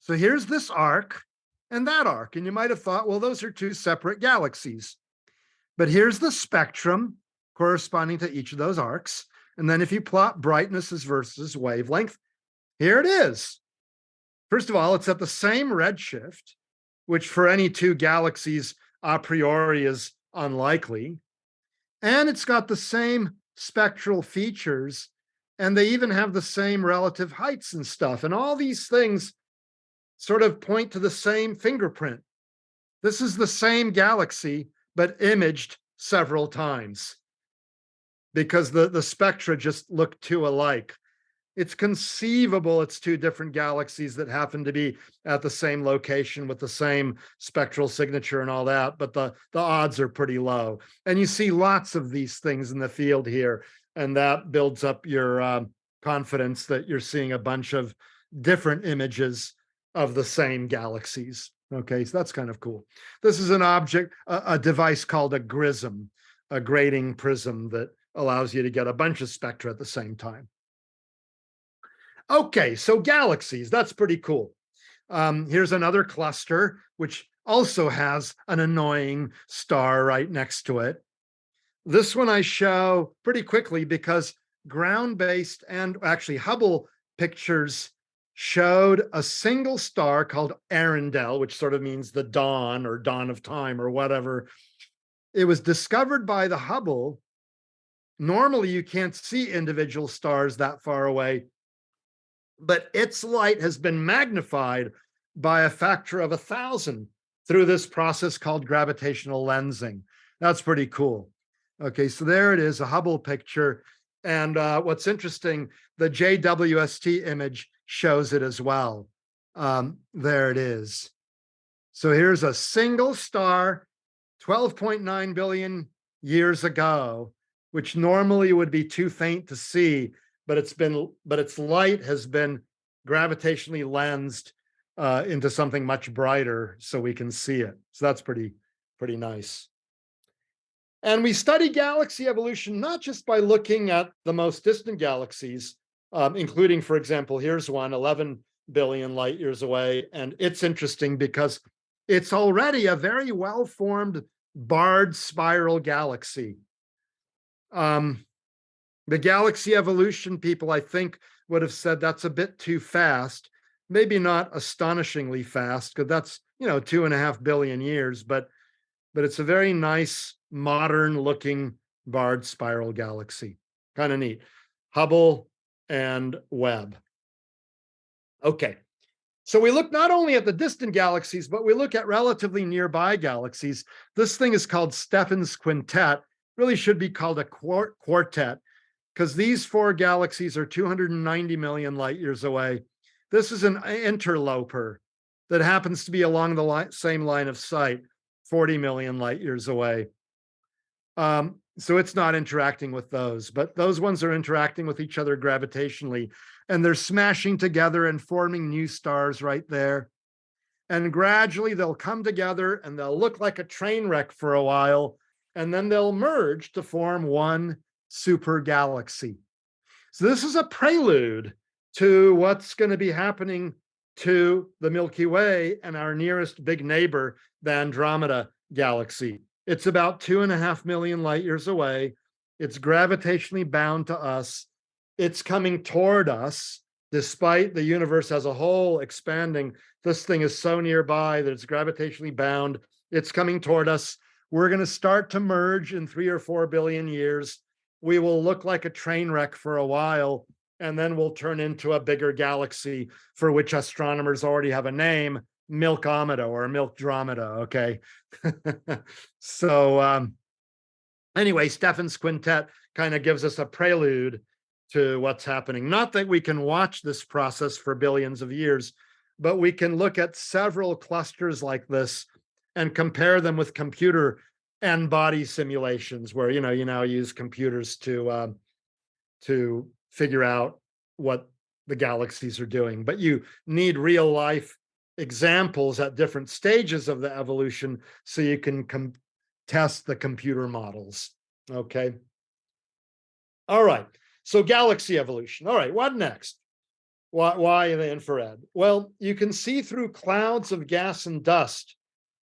So here's this arc and that arc. And you might have thought, well, those are two separate galaxies. But here's the spectrum corresponding to each of those arcs. And then if you plot brightnesses versus wavelength, here it is. First of all, it's at the same redshift, which for any two galaxies a priori is unlikely. And it's got the same spectral features, and they even have the same relative heights and stuff. And all these things sort of point to the same fingerprint. This is the same galaxy, but imaged several times because the, the spectra just look too alike. It's conceivable it's two different galaxies that happen to be at the same location with the same spectral signature and all that, but the, the odds are pretty low. And you see lots of these things in the field here, and that builds up your um, confidence that you're seeing a bunch of different images of the same galaxies. Okay, so that's kind of cool. This is an object, a, a device called a grism, a grating prism that allows you to get a bunch of spectra at the same time. Okay, so galaxies, that's pretty cool. Um, here's another cluster, which also has an annoying star right next to it. This one I show pretty quickly because ground-based and actually Hubble pictures showed a single star called Earendel, which sort of means the dawn or dawn of time or whatever. It was discovered by the Hubble. Normally, you can't see individual stars that far away, but its light has been magnified by a factor of a thousand through this process called gravitational lensing. That's pretty cool. Okay, so there it is, a Hubble picture. And uh, what's interesting, the JWST image shows it as well. Um, there it is. So here's a single star 12.9 billion years ago, which normally would be too faint to see, but it's been, but its light has been gravitationally lensed uh, into something much brighter so we can see it. So that's pretty, pretty nice. And we study galaxy evolution, not just by looking at the most distant galaxies, um, including, for example, here's one 11 billion light years away. And it's interesting because it's already a very well-formed barred spiral galaxy. Um, the galaxy evolution people, I think, would have said that's a bit too fast. Maybe not astonishingly fast, because that's, you know, two and a half billion years, but but it's a very nice, modern looking barred spiral galaxy. Kind of neat. Hubble and Webb. Okay. So we look not only at the distant galaxies, but we look at relatively nearby galaxies. This thing is called Stephan's quintet, really should be called a quartet because these four galaxies are 290 million light years away. This is an interloper that happens to be along the li same line of sight, 40 million light years away. Um, so it's not interacting with those, but those ones are interacting with each other gravitationally, and they're smashing together and forming new stars right there. And gradually they'll come together and they'll look like a train wreck for a while, and then they'll merge to form one super galaxy. So this is a prelude to what's going to be happening to the Milky Way and our nearest big neighbor, the Andromeda galaxy. It's about two and a half million light years away. It's gravitationally bound to us. It's coming toward us, despite the universe as a whole expanding. This thing is so nearby that it's gravitationally bound. It's coming toward us. We're going to start to merge in three or four billion years we will look like a train wreck for a while, and then we'll turn into a bigger galaxy for which astronomers already have a name, milkomeda or milkdromeda, okay? so um, anyway, Stephan's quintet kind of gives us a prelude to what's happening. Not that we can watch this process for billions of years, but we can look at several clusters like this and compare them with computer n-body simulations where, you know, you now use computers to, uh, to figure out what the galaxies are doing, but you need real life examples at different stages of the evolution so you can test the computer models, okay? All right, so galaxy evolution. All right, what next? Why, why the infrared? Well, you can see through clouds of gas and dust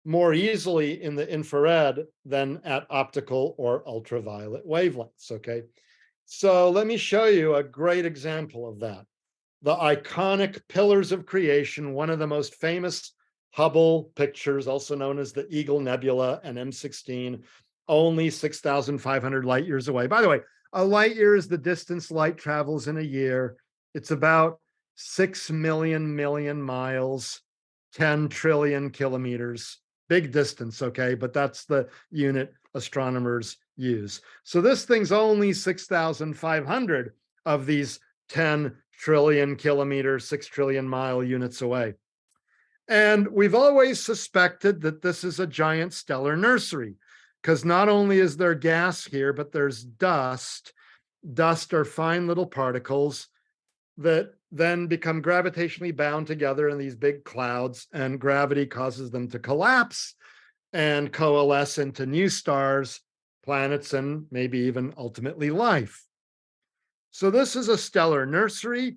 more easily in the infrared than at optical or ultraviolet wavelengths, okay? So let me show you a great example of that. The iconic Pillars of Creation, one of the most famous Hubble pictures, also known as the Eagle Nebula and M16, only 6,500 light years away. By the way, a light year is the distance light travels in a year. It's about 6 million million miles, 10 trillion kilometers. Big distance, okay? But that's the unit astronomers use. So this thing's only 6,500 of these 10 trillion kilometer, 6 trillion mile units away. And we've always suspected that this is a giant stellar nursery because not only is there gas here, but there's dust. Dust are fine little particles that then become gravitationally bound together in these big clouds and gravity causes them to collapse and coalesce into new stars, planets, and maybe even ultimately life. So this is a stellar nursery,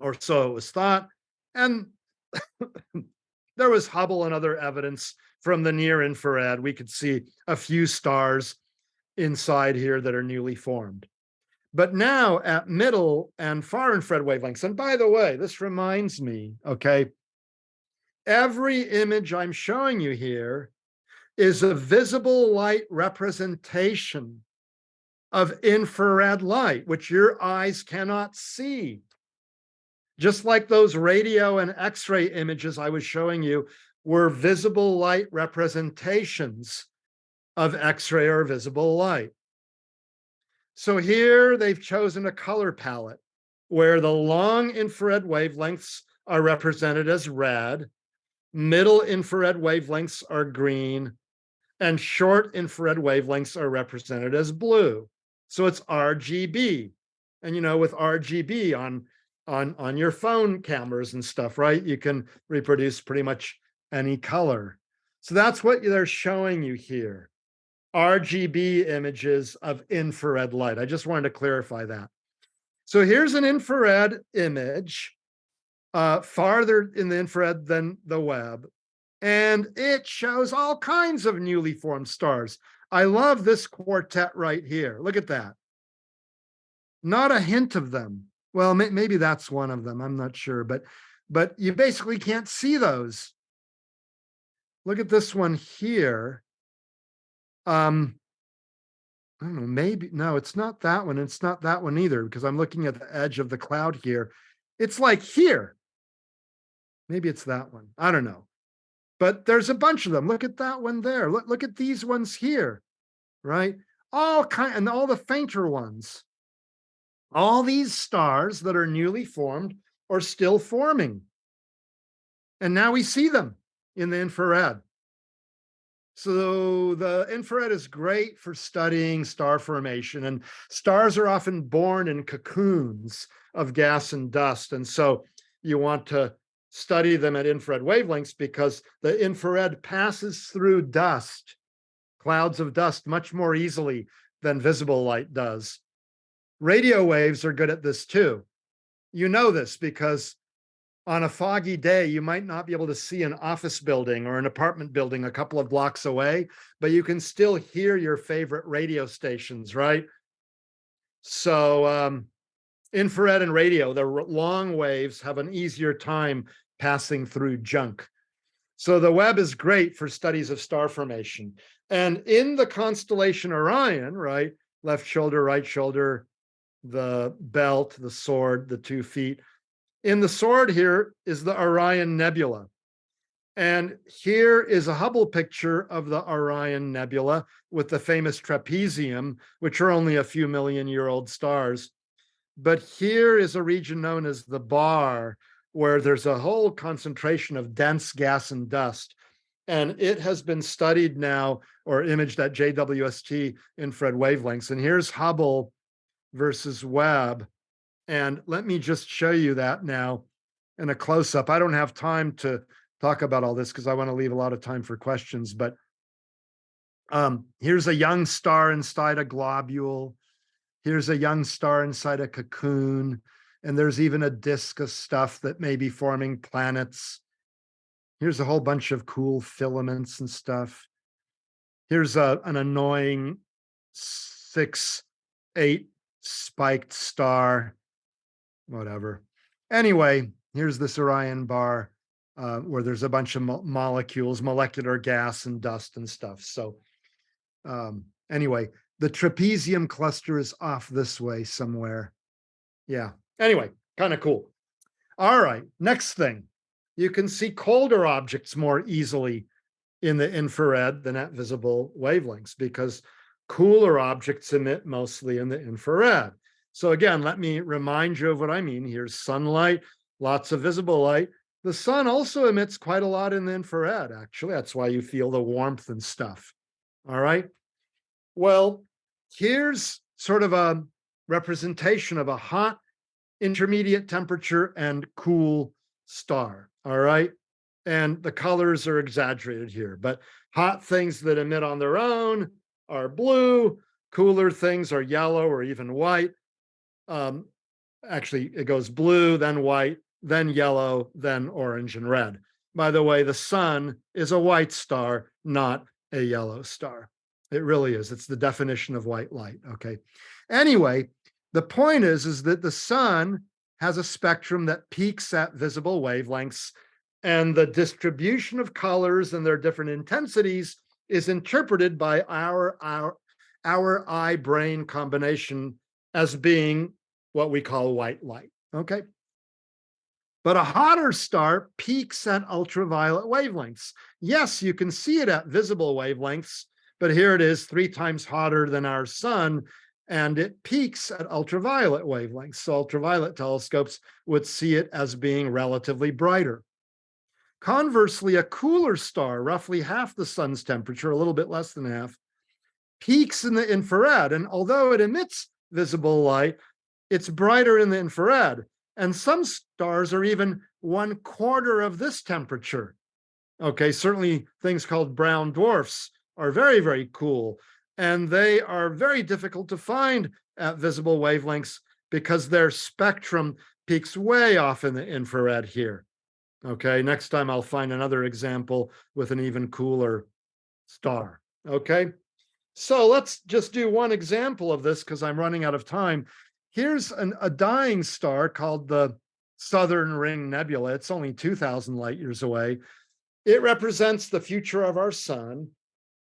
or so it was thought. And there was Hubble and other evidence from the near infrared, we could see a few stars inside here that are newly formed. But now at middle and far infrared wavelengths, and by the way, this reminds me, okay, every image I'm showing you here is a visible light representation of infrared light, which your eyes cannot see. Just like those radio and x-ray images I was showing you were visible light representations of X-ray or visible light. So here they've chosen a color palette where the long infrared wavelengths are represented as red, middle infrared wavelengths are green, and short infrared wavelengths are represented as blue. So it's RGB. And you know, with RGB on on on your phone cameras and stuff, right? You can reproduce pretty much any color. So that's what they're showing you here. RGB images of infrared light. I just wanted to clarify that. So here's an infrared image, uh, farther in the infrared than the Webb, and it shows all kinds of newly formed stars. I love this quartet right here. Look at that. Not a hint of them. Well, may maybe that's one of them. I'm not sure, but but you basically can't see those look at this one here. Um, I don't know, maybe, no, it's not that one. It's not that one either, because I'm looking at the edge of the cloud here. It's like here. Maybe it's that one. I don't know. But there's a bunch of them. Look at that one there. Look, look at these ones here, right? All kind and all the fainter ones. All these stars that are newly formed are still forming. And now we see them in the infrared. So the infrared is great for studying star formation and stars are often born in cocoons of gas and dust. And so you want to study them at infrared wavelengths because the infrared passes through dust, clouds of dust much more easily than visible light does. Radio waves are good at this too. You know this because on a foggy day, you might not be able to see an office building or an apartment building a couple of blocks away, but you can still hear your favorite radio stations, right? So um, infrared and radio, the long waves have an easier time passing through junk. So the Webb is great for studies of star formation. And in the constellation Orion, right, left shoulder, right shoulder, the belt, the sword, the two feet, in the sword here is the Orion Nebula. And here is a Hubble picture of the Orion Nebula with the famous trapezium, which are only a few million year old stars. But here is a region known as the bar, where there's a whole concentration of dense gas and dust. And it has been studied now or imaged at JWST infrared wavelengths. And here's Hubble versus Webb. And let me just show you that now in a close up. I don't have time to talk about all this because I want to leave a lot of time for questions, but um, here's a young star inside a globule. Here's a young star inside a cocoon. And there's even a disk of stuff that may be forming planets. Here's a whole bunch of cool filaments and stuff. Here's a, an annoying six, eight spiked star, whatever. Anyway, here's this Orion bar uh, where there's a bunch of mo molecules, molecular gas and dust and stuff. So um, anyway, the trapezium cluster is off this way somewhere. Yeah. Anyway, kind of cool. All right. Next thing, you can see colder objects more easily in the infrared than at visible wavelengths because cooler objects emit mostly in the infrared. So again, let me remind you of what I mean. Here's sunlight, lots of visible light. The sun also emits quite a lot in the infrared, actually. That's why you feel the warmth and stuff. All right. Well, here's sort of a representation of a hot intermediate temperature and cool star. All right. And the colors are exaggerated here, but hot things that emit on their own are blue, cooler things are yellow or even white. Um, actually, it goes blue, then white, then yellow, then orange and red. By the way, the sun is a white star, not a yellow star. It really is. It's the definition of white light. Okay. Anyway, the point is, is that the sun has a spectrum that peaks at visible wavelengths and the distribution of colors and their different intensities is interpreted by our, our, our eye brain combination as being what we call white light. Okay. But a hotter star peaks at ultraviolet wavelengths. Yes, you can see it at visible wavelengths, but here it is three times hotter than our sun, and it peaks at ultraviolet wavelengths. So ultraviolet telescopes would see it as being relatively brighter. Conversely, a cooler star, roughly half the sun's temperature, a little bit less than half, peaks in the infrared. And although it emits visible light, it's brighter in the infrared. And some stars are even one quarter of this temperature. Okay, certainly things called brown dwarfs are very, very cool. And they are very difficult to find at visible wavelengths because their spectrum peaks way off in the infrared here. Okay, next time I'll find another example with an even cooler star. Okay, so let's just do one example of this because I'm running out of time. Here's an, a dying star called the Southern Ring Nebula. It's only 2000 light years away. It represents the future of our sun.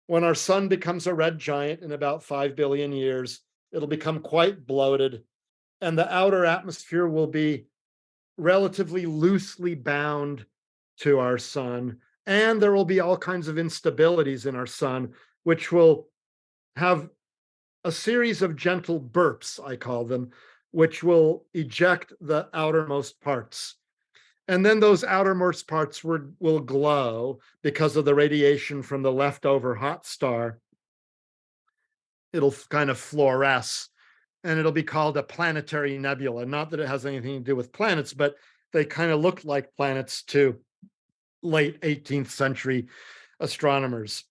When our sun becomes a red giant in about 5 billion years, it'll become quite bloated and the outer atmosphere will be relatively loosely bound to our sun. And there will be all kinds of instabilities in our sun, which will have a series of gentle burps, I call them, which will eject the outermost parts. And then those outermost parts will, will glow because of the radiation from the leftover hot star. It'll kind of fluoresce and it'll be called a planetary nebula. Not that it has anything to do with planets, but they kind of look like planets to late 18th century astronomers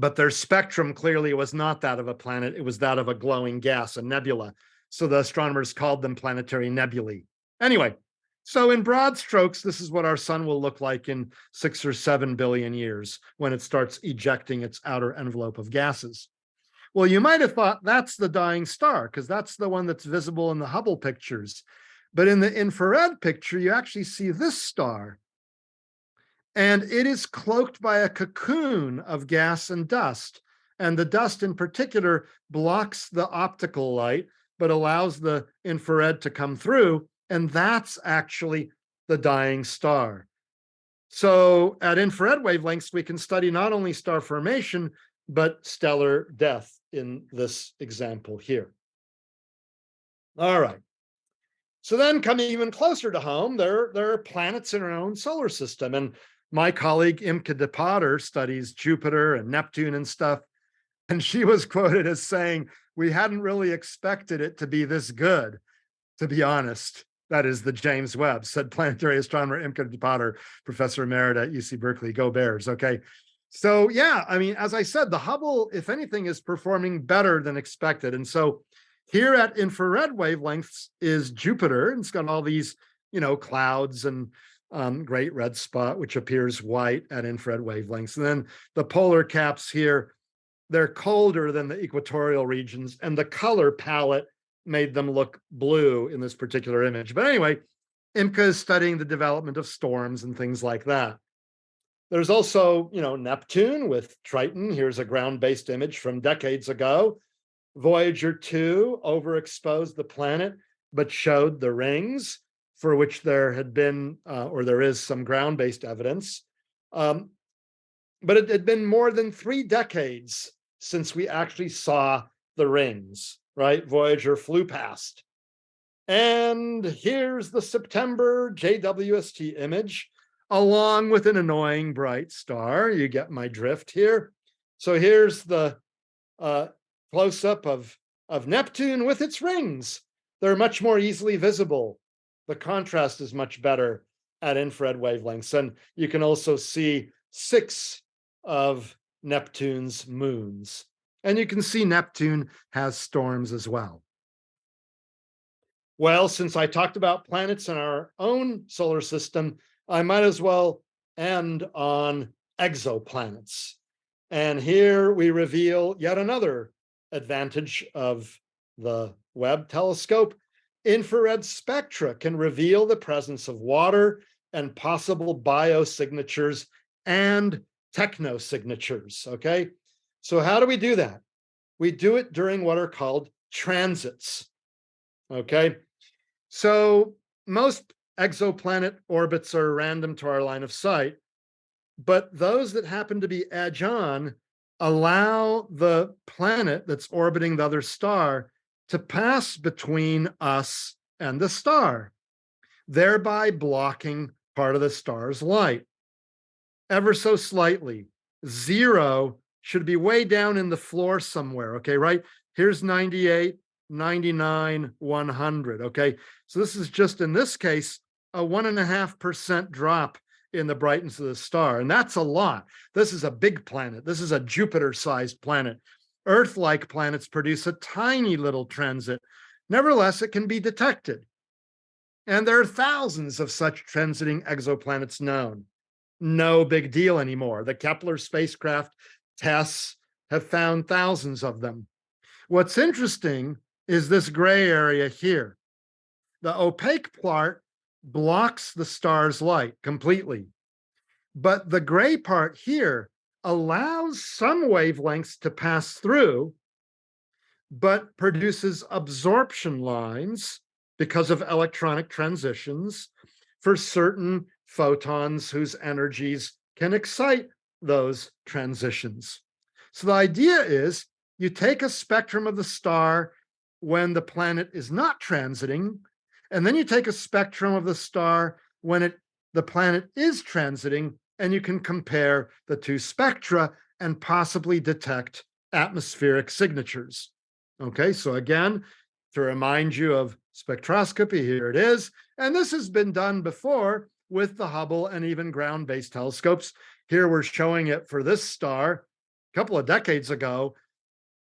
but their spectrum clearly was not that of a planet, it was that of a glowing gas, a nebula. So the astronomers called them planetary nebulae. Anyway, so in broad strokes, this is what our sun will look like in six or seven billion years when it starts ejecting its outer envelope of gases. Well, you might have thought that's the dying star because that's the one that's visible in the Hubble pictures. But in the infrared picture, you actually see this star, and it is cloaked by a cocoon of gas and dust. And the dust in particular blocks the optical light, but allows the infrared to come through. And that's actually the dying star. So at infrared wavelengths, we can study not only star formation, but stellar death in this example here. All right. So then coming even closer to home, there, there are planets in our own solar system. And my colleague Imke de Pater studies Jupiter and Neptune and stuff. And she was quoted as saying, we hadn't really expected it to be this good, to be honest. That is the James Webb, said planetary astronomer Imke de Pater, professor emerita at UC Berkeley. Go Bears, okay? So yeah, I mean, as I said, the Hubble, if anything, is performing better than expected. And so here at infrared wavelengths is Jupiter. And it's got all these, you know, clouds and um, great red spot, which appears white at infrared wavelengths. And then the polar caps here, they're colder than the equatorial regions and the color palette made them look blue in this particular image. But anyway, Imke is studying the development of storms and things like that. There's also, you know, Neptune with Triton. Here's a ground-based image from decades ago. Voyager 2 overexposed the planet, but showed the rings for which there had been, uh, or there is some ground-based evidence. Um, but it had been more than three decades since we actually saw the rings, right? Voyager flew past. And here's the September JWST image, along with an annoying bright star. You get my drift here. So here's the uh, close-up of, of Neptune with its rings. They're much more easily visible. The contrast is much better at infrared wavelengths. And you can also see six of Neptune's moons. And you can see Neptune has storms as well. Well, since I talked about planets in our own solar system, I might as well end on exoplanets. And here we reveal yet another advantage of the Webb telescope. Infrared spectra can reveal the presence of water and possible biosignatures and technosignatures, okay? So how do we do that? We do it during what are called transits, okay? So most exoplanet orbits are random to our line of sight, but those that happen to be edge on allow the planet that's orbiting the other star to pass between us and the star, thereby blocking part of the star's light. Ever so slightly, zero should be way down in the floor somewhere, okay, right? Here's 98, 99, 100, okay? So this is just, in this case, a one and a half percent drop in the brightness of the star. And that's a lot. This is a big planet. This is a Jupiter-sized planet. Earth-like planets produce a tiny little transit. Nevertheless, it can be detected. And there are thousands of such transiting exoplanets known. No big deal anymore. The Kepler spacecraft TESS have found thousands of them. What's interesting is this gray area here. The opaque part blocks the star's light completely. But the gray part here allows some wavelengths to pass through, but produces absorption lines because of electronic transitions for certain photons whose energies can excite those transitions. So the idea is you take a spectrum of the star when the planet is not transiting, and then you take a spectrum of the star when it the planet is transiting, and you can compare the two spectra and possibly detect atmospheric signatures. Okay, so again, to remind you of spectroscopy, here it is. And this has been done before with the Hubble and even ground-based telescopes. Here we're showing it for this star a couple of decades ago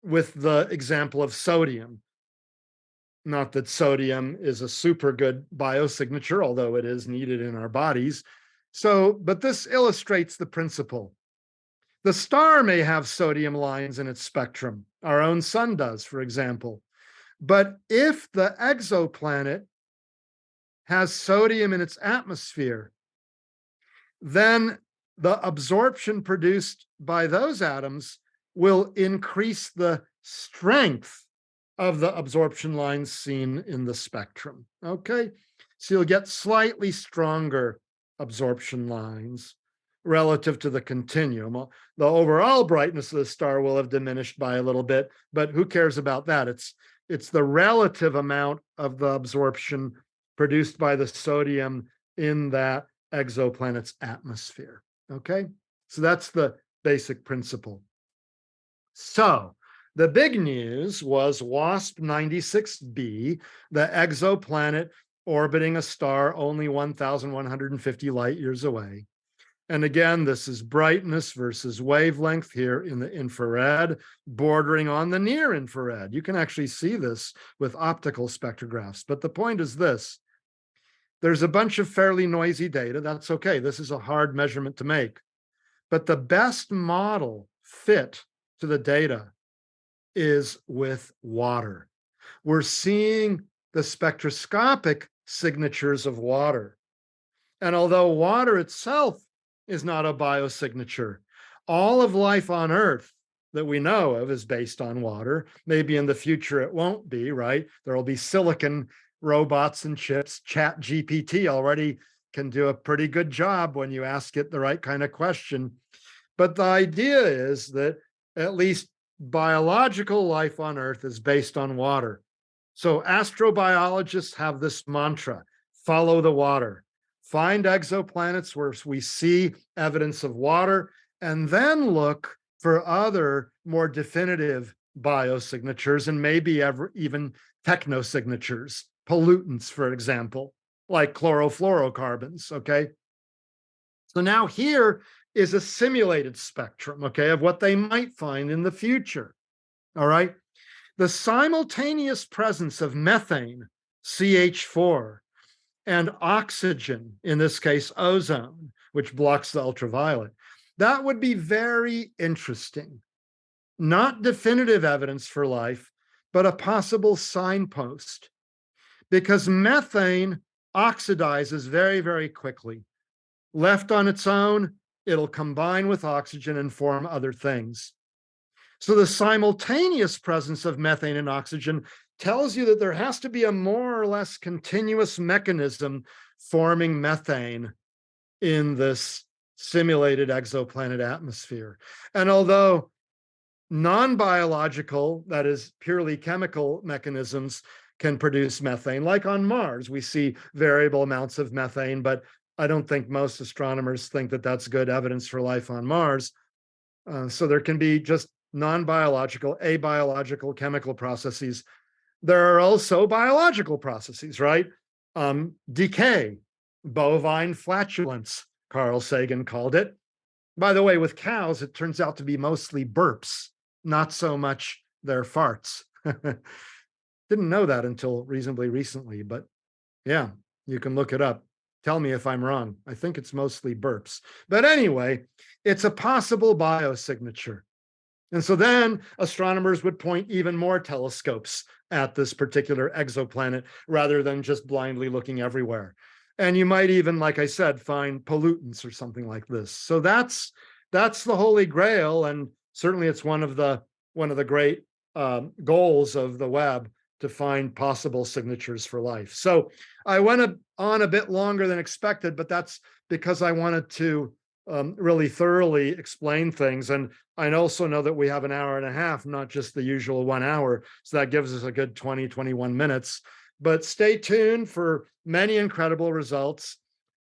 with the example of sodium. Not that sodium is a super good biosignature, although it is needed in our bodies. So, but this illustrates the principle. The star may have sodium lines in its spectrum. Our own sun does, for example. But if the exoplanet has sodium in its atmosphere, then the absorption produced by those atoms will increase the strength of the absorption lines seen in the spectrum, okay? So you'll get slightly stronger absorption lines relative to the continuum. Uh, The overall brightness of the star will have diminished by a little bit, but who cares about that? It's it's the relative amount of the absorption produced by the sodium in that exoplanet's atmosphere. Okay, so that's the basic principle. So the big news was WASP 96b, the exoplanet orbiting a star only 1,150 light years away. And again, this is brightness versus wavelength here in the infrared, bordering on the near infrared. You can actually see this with optical spectrographs. But the point is this, there's a bunch of fairly noisy data. That's okay. This is a hard measurement to make. But the best model fit to the data is with water. We're seeing the spectroscopic signatures of water. And although water itself is not a biosignature, all of life on Earth that we know of is based on water. Maybe in the future it won't be, right? There will be silicon robots and chips. Chat GPT already can do a pretty good job when you ask it the right kind of question. But the idea is that at least biological life on Earth is based on water. So astrobiologists have this mantra, follow the water, find exoplanets where we see evidence of water, and then look for other more definitive biosignatures and maybe ever even technosignatures, pollutants, for example, like chlorofluorocarbons, okay? So now here is a simulated spectrum, okay, of what they might find in the future, all right? The simultaneous presence of methane, CH4, and oxygen, in this case, ozone, which blocks the ultraviolet, that would be very interesting. Not definitive evidence for life, but a possible signpost because methane oxidizes very, very quickly. Left on its own, it'll combine with oxygen and form other things. So the simultaneous presence of methane and oxygen tells you that there has to be a more or less continuous mechanism forming methane in this simulated exoplanet atmosphere. And although non-biological, that is purely chemical mechanisms can produce methane, like on Mars, we see variable amounts of methane, but I don't think most astronomers think that that's good evidence for life on Mars. Uh, so there can be just non-biological, abiological chemical processes. There are also biological processes, right? Um, decay, bovine flatulence, Carl Sagan called it. By the way, with cows, it turns out to be mostly burps, not so much their farts. Didn't know that until reasonably recently, but yeah, you can look it up. Tell me if I'm wrong. I think it's mostly burps. But anyway, it's a possible biosignature. And so then astronomers would point even more telescopes at this particular exoplanet rather than just blindly looking everywhere. And you might even, like I said, find pollutants or something like this. So that's that's the holy grail. And certainly it's one of the one of the great um, goals of the Webb to find possible signatures for life. So I went on a bit longer than expected, but that's because I wanted to um, really thoroughly explain things. And I also know that we have an hour and a half, not just the usual one hour. So that gives us a good 20, 21 minutes. But stay tuned for many incredible results.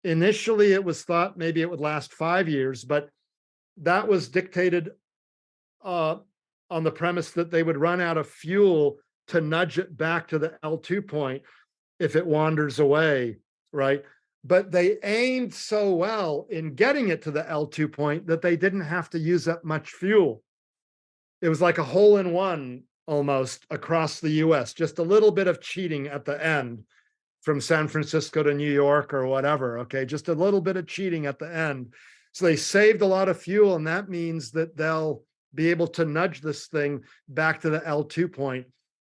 Initially, it was thought maybe it would last five years, but that was dictated uh, on the premise that they would run out of fuel to nudge it back to the L2 point if it wanders away, right? But they aimed so well in getting it to the L2 point that they didn't have to use up much fuel. It was like a hole in one almost across the US, just a little bit of cheating at the end from San Francisco to New York or whatever, okay? Just a little bit of cheating at the end. So they saved a lot of fuel and that means that they'll be able to nudge this thing back to the L2 point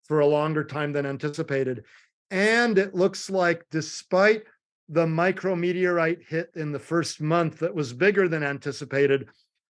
for a longer time than anticipated. And it looks like despite the micrometeorite hit in the first month that was bigger than anticipated,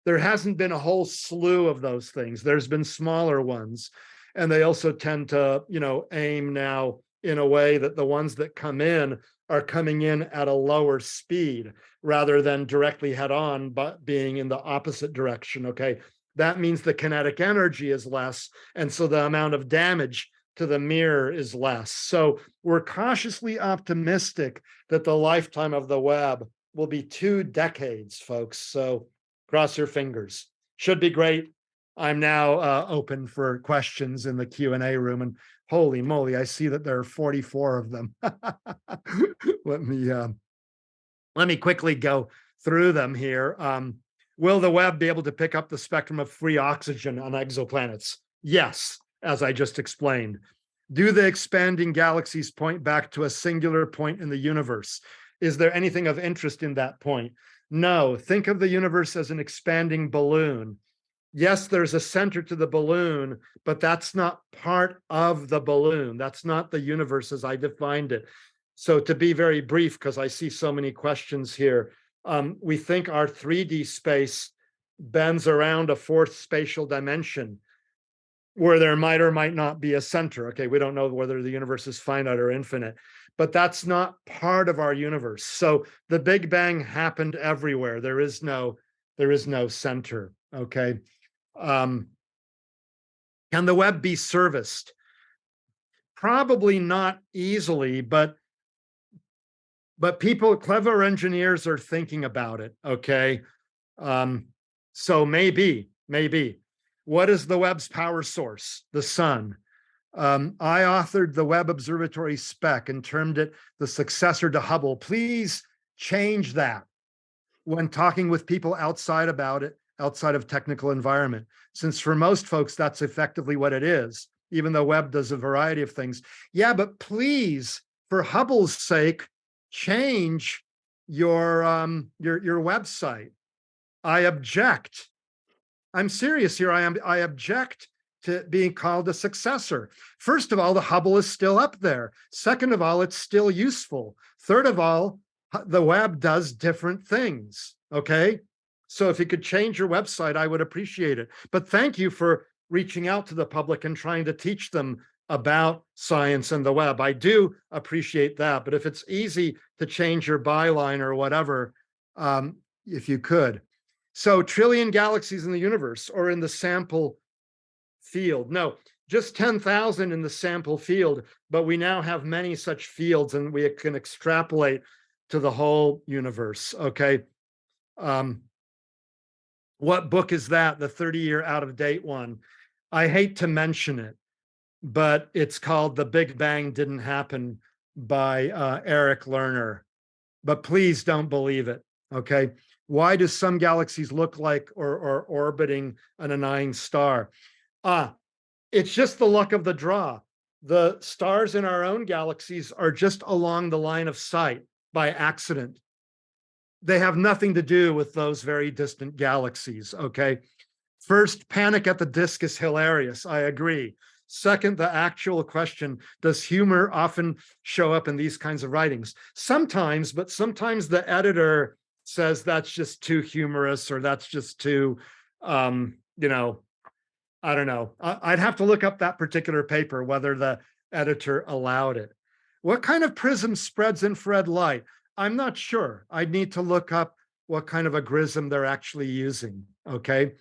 there hasn't been a whole slew of those things. There's been smaller ones. And they also tend to, you know, aim now in a way that the ones that come in are coming in at a lower speed rather than directly head on, but being in the opposite direction, okay? That means the kinetic energy is less, and so the amount of damage to the mirror is less. So we're cautiously optimistic that the lifetime of the Webb will be two decades, folks. So cross your fingers. Should be great. I'm now uh, open for questions in the Q&A room and holy moly, I see that there are 44 of them. let me uh, let me quickly go through them here. Um, will the Webb be able to pick up the spectrum of free oxygen on exoplanets? Yes, as I just explained. Do the expanding galaxies point back to a singular point in the universe? Is there anything of interest in that point? No, think of the universe as an expanding balloon. Yes, there's a center to the balloon, but that's not part of the balloon. That's not the universe as I defined it. So to be very brief, because I see so many questions here, um, we think our 3D space bends around a fourth spatial dimension where there might or might not be a center. Okay, we don't know whether the universe is finite or infinite, but that's not part of our universe. So the Big Bang happened everywhere. There is no, there is no center. Okay. Um, can the Webb be serviced? Probably not easily, but but people, clever engineers are thinking about it. Okay. Um, so maybe, maybe. What is the Webb's power source? The sun. Um, I authored the Webb Observatory spec and termed it the successor to Hubble. Please change that when talking with people outside about it, outside of technical environment. Since for most folks, that's effectively what it is, even though Webb does a variety of things. Yeah, but please, for Hubble's sake, change your um, your your website. I object. I'm serious here. I am I object to being called a successor. First of all, the Hubble is still up there. Second of all, it's still useful. Third of all, the Webb does different things. Okay. So if you could change your website, I would appreciate it. But thank you for reaching out to the public and trying to teach them about science and the Webb. I do appreciate that. But if it's easy to change your byline or whatever, um, if you could. So trillion galaxies in the universe or in the sample field. No, just 10,000 in the sample field, but we now have many such fields and we can extrapolate to the whole universe, okay? Um, what book is that, the 30-year out-of-date one? I hate to mention it, but it's called The Big Bang Didn't Happen by uh, Eric Lerner. But please don't believe it, okay? Why do some galaxies look like or, or orbiting an annoying star? Ah, it's just the luck of the draw. The stars in our own galaxies are just along the line of sight by accident. They have nothing to do with those very distant galaxies, okay? First, panic at the disk is hilarious, I agree. Second, the actual question, does humor often show up in these kinds of writings? Sometimes, but sometimes the editor says that's just too humorous or that's just too, um, you know, I don't know. I'd have to look up that particular paper, whether the editor allowed it. What kind of prism spreads infrared light? I'm not sure. I'd need to look up what kind of a grism they're actually using, okay?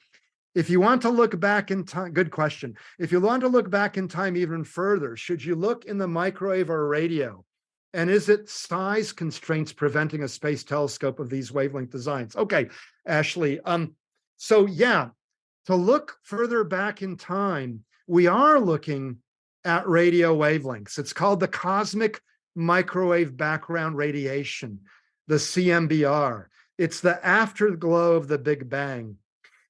If you want to look back in time, good question. If you want to look back in time even further, should you look in the microwave or radio? And is it size constraints preventing a space telescope of these wavelength designs? Okay, Ashley. Um, so yeah, to look further back in time, we are looking at radio wavelengths. It's called the cosmic microwave background radiation, the CMBR. It's the afterglow of the Big Bang.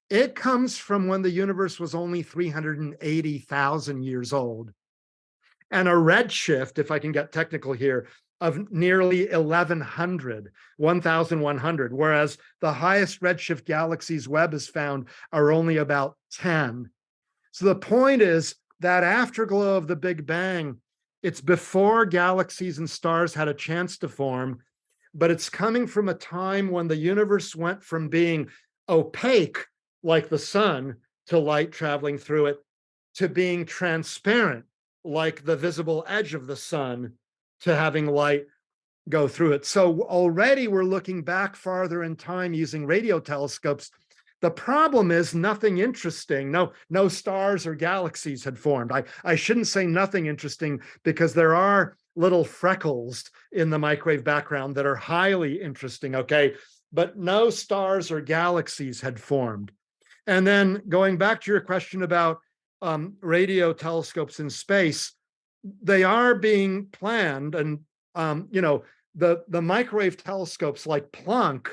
It comes from when the universe was only 380,000 years old. And a redshift, if I can get technical here, of nearly 1100, 1100, whereas the highest redshift galaxies Webb has found are only about 10. So the point is that afterglow of the Big Bang, it's before galaxies and stars had a chance to form, but it's coming from a time when the universe went from being opaque, like the sun, to light traveling through it, to being transparent, like the visible edge of the sun to having light go through it. So already we're looking back farther in time using radio telescopes. The problem is nothing interesting. No, no stars or galaxies had formed. I, I shouldn't say nothing interesting because there are little freckles in the microwave background that are highly interesting, okay? But no stars or galaxies had formed. And then going back to your question about um, radio telescopes in space, they are being planned and, um, you know, the, the microwave telescopes like Planck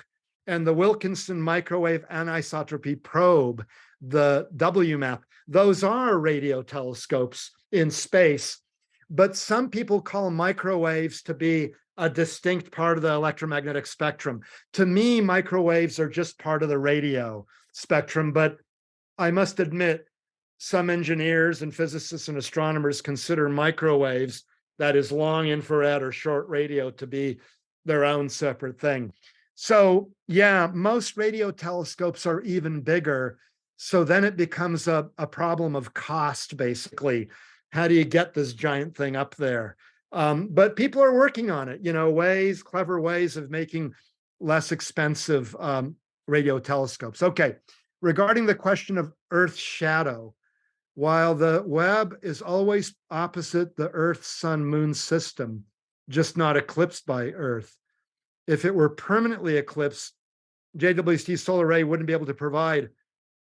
and the Wilkinson Microwave Anisotropy Probe, the WMAP, those are radio telescopes in space. But some people call microwaves to be a distinct part of the electromagnetic spectrum. To me, microwaves are just part of the radio spectrum, but I must admit, some engineers and physicists and astronomers consider microwaves, that is long infrared or short radio to be their own separate thing. So yeah, most radio telescopes are even bigger. So then it becomes a, a problem of cost, basically. How do you get this giant thing up there? Um, but people are working on it, you know, ways, clever ways of making less expensive um, radio telescopes. Okay, regarding the question of Earth's shadow, while the Webb is always opposite the Earth, Sun, Moon system, just not eclipsed by Earth, if it were permanently eclipsed, JWST solar array wouldn't be able to provide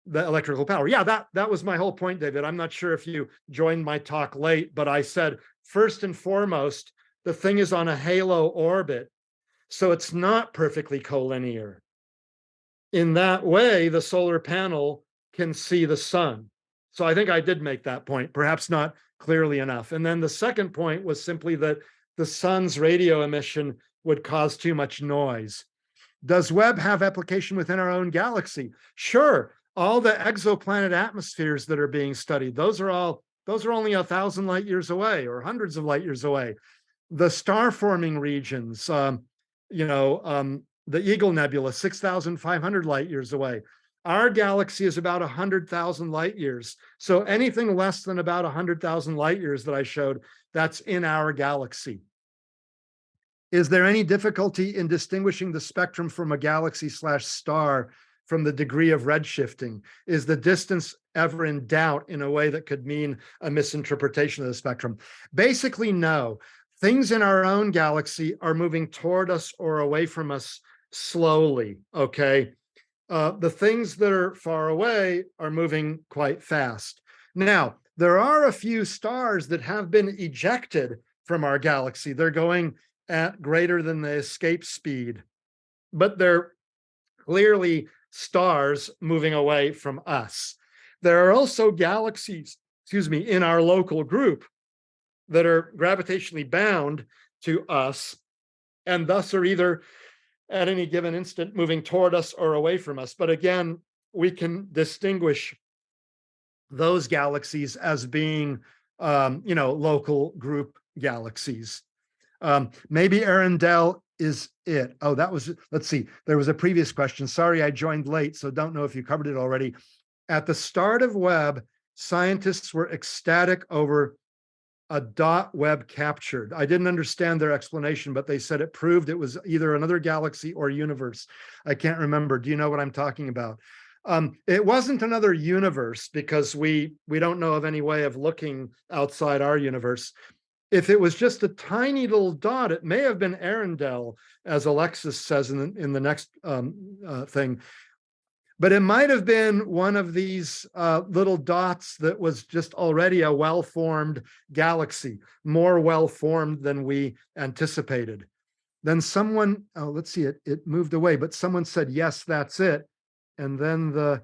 the electrical power. Yeah, that, that was my whole point, David. I'm not sure if you joined my talk late, but I said, first and foremost, the thing is on a halo orbit, so it's not perfectly collinear. In that way, the solar panel can see the sun. So I think I did make that point, perhaps not clearly enough. And then the second point was simply that the sun's radio emission would cause too much noise. Does Webb have application within our own galaxy? Sure, all the exoplanet atmospheres that are being studied, those are all, those are only a thousand light years away or hundreds of light years away. The star forming regions, um, you know, um, the Eagle Nebula, 6,500 light years away. Our galaxy is about 100,000 light years. So anything less than about 100,000 light years that I showed, that's in our galaxy. Is there any difficulty in distinguishing the spectrum from a galaxy slash star from the degree of redshifting? Is the distance ever in doubt in a way that could mean a misinterpretation of the spectrum? Basically, no. Things in our own galaxy are moving toward us or away from us slowly, okay? Uh, the things that are far away are moving quite fast. Now, there are a few stars that have been ejected from our galaxy. They're going at greater than the escape speed, but they're clearly stars moving away from us. There are also galaxies, excuse me, in our local group that are gravitationally bound to us and thus are either at any given instant moving toward us or away from us. But again, we can distinguish those galaxies as being, um, you know, local group galaxies. Um, maybe Earendel is it. Oh, that was, let's see, there was a previous question. Sorry, I joined late, so don't know if you covered it already. At the start of Webb, scientists were ecstatic over a dot Webb captured. I didn't understand their explanation, but they said it proved it was either another galaxy or universe. I can't remember. Do you know what I'm talking about? Um, it wasn't another universe because we we don't know of any way of looking outside our universe if it was just a tiny little dot, it may have been Earendel, as Alexis says in the, in the next um, uh, thing. But it might have been one of these uh, little dots that was just already a well-formed galaxy, more well-formed than we anticipated. Then someone, oh, let's see, it, it moved away, but someone said, yes, that's it. And then the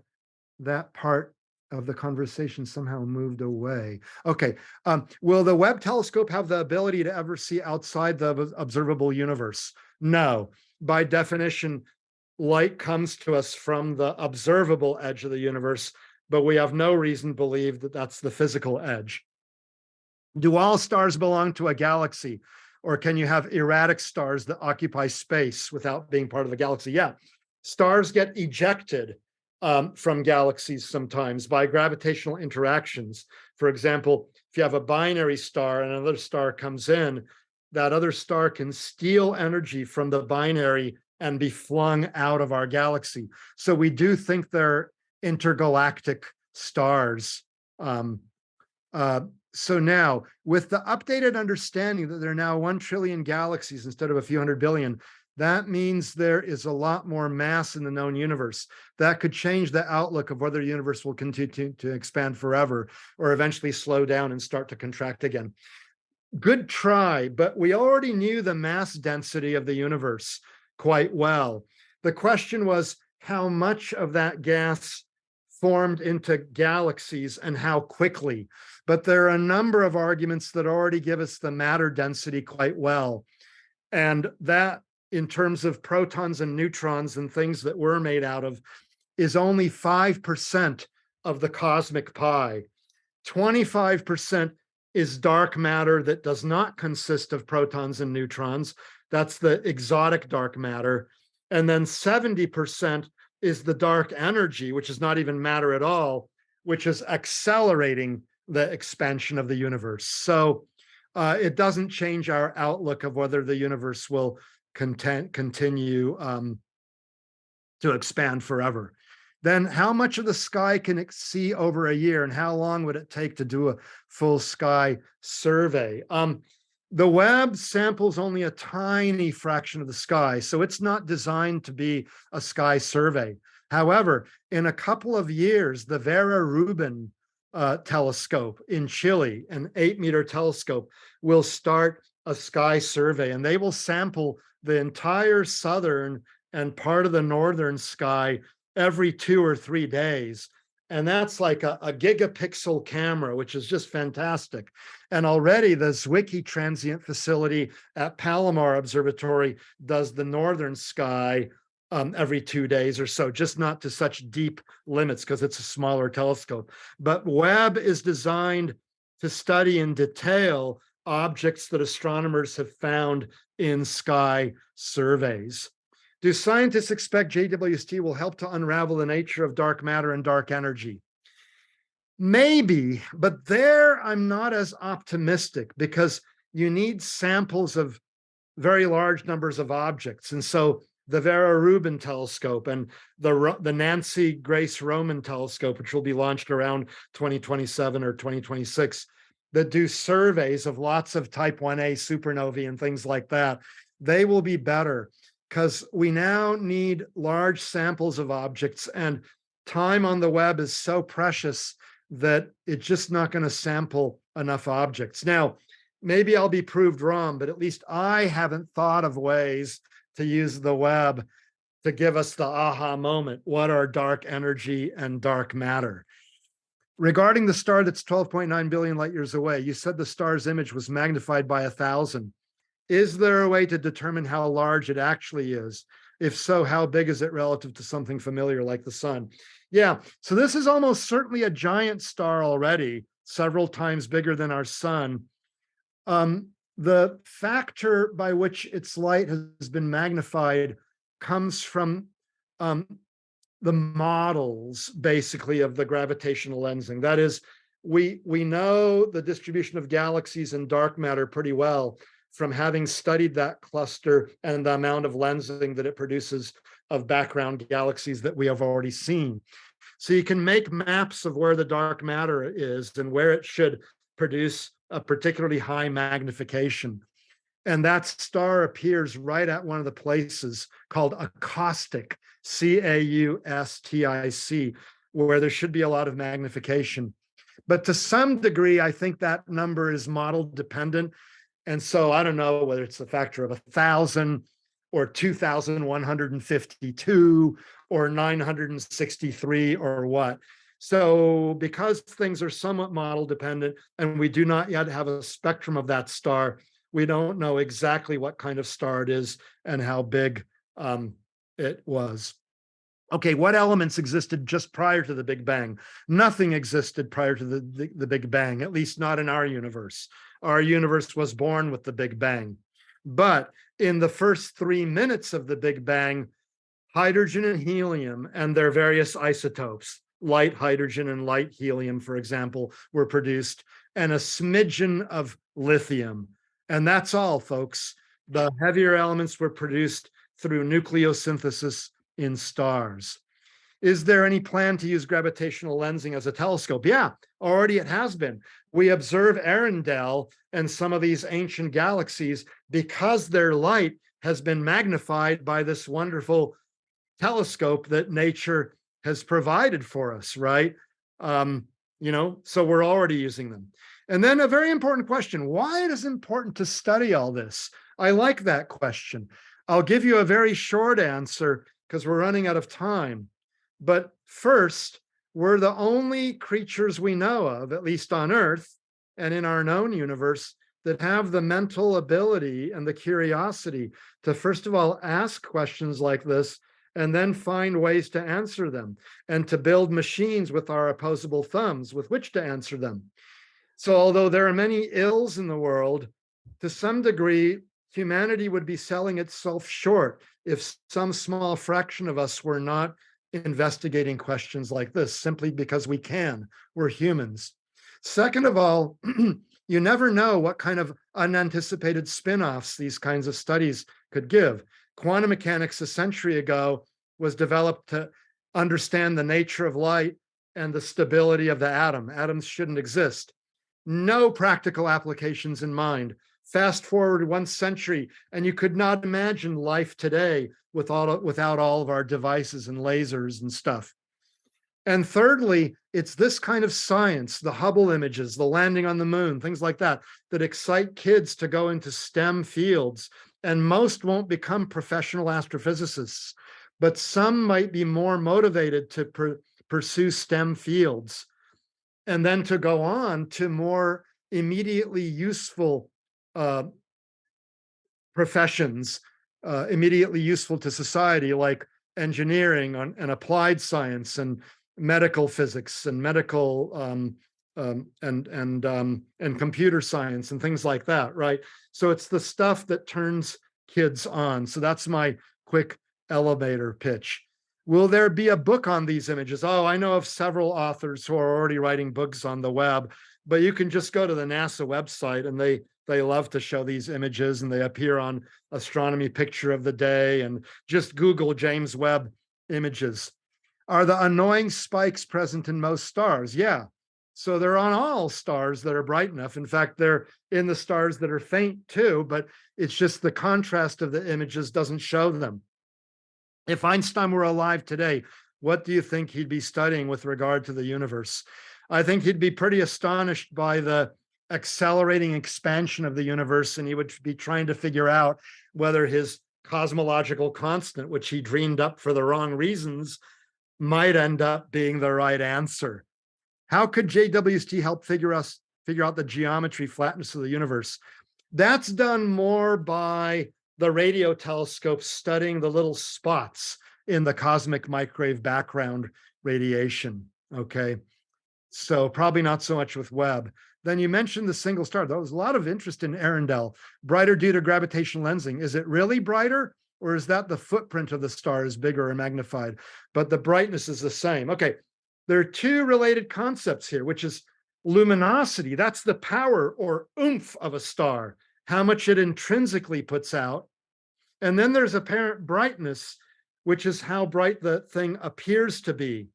that part of the conversation somehow moved away. Okay, um, will the Webb telescope have the ability to ever see outside the observable universe? No, by definition, light comes to us from the observable edge of the universe, but we have no reason to believe that that's the physical edge. Do all stars belong to a galaxy? Or can you have erratic stars that occupy space without being part of a galaxy? Yeah, stars get ejected um, from galaxies sometimes by gravitational interactions. For example, if you have a binary star and another star comes in, that other star can steal energy from the binary and be flung out of our galaxy. So we do think they're intergalactic stars. Um, uh, so now, with the updated understanding that there are now 1 trillion galaxies instead of a few hundred billion, that means there is a lot more mass in the known universe. That could change the outlook of whether the universe will continue to expand forever or eventually slow down and start to contract again. Good try, but we already knew the mass density of the universe quite well. The question was how much of that gas formed into galaxies and how quickly. But there are a number of arguments that already give us the matter density quite well. And that in terms of protons and neutrons and things that we're made out of is only 5% of the cosmic pie. 25% is dark matter that does not consist of protons and neutrons. That's the exotic dark matter. And then 70% is the dark energy, which is not even matter at all, which is accelerating the expansion of the universe. So uh, it doesn't change our outlook of whether the universe will content continue um, to expand forever. Then how much of the sky can it see over a year and how long would it take to do a full sky survey? Um, the Webb samples only a tiny fraction of the sky, so it's not designed to be a sky survey. However, in a couple of years, the Vera Rubin uh, telescope in Chile, an eight meter telescope, will start a sky survey and they will sample the entire southern and part of the northern sky every two or three days. And that's like a, a gigapixel camera, which is just fantastic. And already the Zwicky transient facility at Palomar Observatory does the northern sky um, every two days or so, just not to such deep limits because it's a smaller telescope. But Webb is designed to study in detail objects that astronomers have found in sky surveys. Do scientists expect JWST will help to unravel the nature of dark matter and dark energy? Maybe, but there I'm not as optimistic because you need samples of very large numbers of objects. And so the Vera Rubin telescope and the, the Nancy Grace Roman telescope, which will be launched around 2027 or 2026, that do surveys of lots of type 1a supernovae and things like that, they will be better because we now need large samples of objects and time on the Webb is so precious that it's just not going to sample enough objects. Now, maybe I'll be proved wrong, but at least I haven't thought of ways to use the Webb to give us the aha moment. What are dark energy and dark matter? Regarding the star that's 12.9 billion light years away, you said the star's image was magnified by a thousand. Is there a way to determine how large it actually is? If so, how big is it relative to something familiar like the sun? Yeah, so this is almost certainly a giant star already, several times bigger than our sun. Um, the factor by which its light has been magnified comes from um, the models basically of the gravitational lensing. That is, we, we know the distribution of galaxies and dark matter pretty well from having studied that cluster and the amount of lensing that it produces of background galaxies that we have already seen. So you can make maps of where the dark matter is and where it should produce a particularly high magnification. And that star appears right at one of the places called a caustic, C-A-U-S-T-I-C, where there should be a lot of magnification. But to some degree, I think that number is model dependent. And so I don't know whether it's a factor of a thousand or 2,152 or 963 or what. So because things are somewhat model dependent and we do not yet have a spectrum of that star, we don't know exactly what kind of star it is and how big um, it was. Okay, what elements existed just prior to the Big Bang? Nothing existed prior to the, the, the, Big Bang, at least not in our universe. Our universe was born with the Big Bang. But in the first three minutes of the Big Bang, hydrogen and helium and their various isotopes, light hydrogen and light helium, for example, were produced, and a smidgen of lithium. And that's all, folks. The heavier elements were produced through nucleosynthesis in stars. Is there any plan to use gravitational lensing as a telescope? Yeah, already it has been. We observe Earendel and some of these ancient galaxies because their light has been magnified by this wonderful telescope that nature has provided for us, right? Um, you know, so we're already using them. And then a very important question, why it is important to study all this? I like that question. I'll give you a very short answer because we're running out of time. But first, we're the only creatures we know of, at least on Earth and in our known universe, that have the mental ability and the curiosity to, first of all, ask questions like this and then find ways to answer them and to build machines with our opposable thumbs with which to answer them. So although there are many ills in the world, to some degree, humanity would be selling itself short if some small fraction of us were not investigating questions like this simply because we can. We're humans. Second of all, you never know what kind of unanticipated spin-offs these kinds of studies could give. Quantum mechanics a century ago was developed to understand the nature of light and the stability of the atom. Atoms shouldn't exist. No practical applications in mind. Fast forward one century, and you could not imagine life today with all, without all of our devices and lasers and stuff. And thirdly, it's this kind of science, the Hubble images, the landing on the moon, things like that, that excite kids to go into STEM fields. And most won't become professional astrophysicists, but some might be more motivated to pursue STEM fields and then to go on to more immediately useful uh, professions uh, immediately useful to society, like engineering and, and applied science and medical physics and medical um, um, and and um, and computer science and things like that, right? So it's the stuff that turns kids on. So that's my quick elevator pitch. Will there be a book on these images? Oh, I know of several authors who are already writing books on the Webb, but you can just go to the NASA website and they they love to show these images and they appear on astronomy picture of the day and just Google James Webb images. Are the annoying spikes present in most stars? Yeah. So they're on all stars that are bright enough. In fact, they're in the stars that are faint too, but it's just the contrast of the images doesn't show them. If Einstein were alive today, what do you think he'd be studying with regard to the universe? I think he'd be pretty astonished by the accelerating expansion of the universe and he would be trying to figure out whether his cosmological constant, which he dreamed up for the wrong reasons, might end up being the right answer. How could JWST help figure us figure out the geometry flatness of the universe? That's done more by the radio telescope studying the little spots in the cosmic microwave background radiation. Okay. So probably not so much with Webb. Then you mentioned the single star. There was a lot of interest in Earendel. Brighter due to gravitational lensing. Is it really brighter? Or is that the footprint of the star is bigger or magnified? But the brightness is the same. Okay, there are two related concepts here, which is luminosity. That's the power or oomph of a star, how much it intrinsically puts out. And then there's apparent brightness, which is how bright the thing appears to be.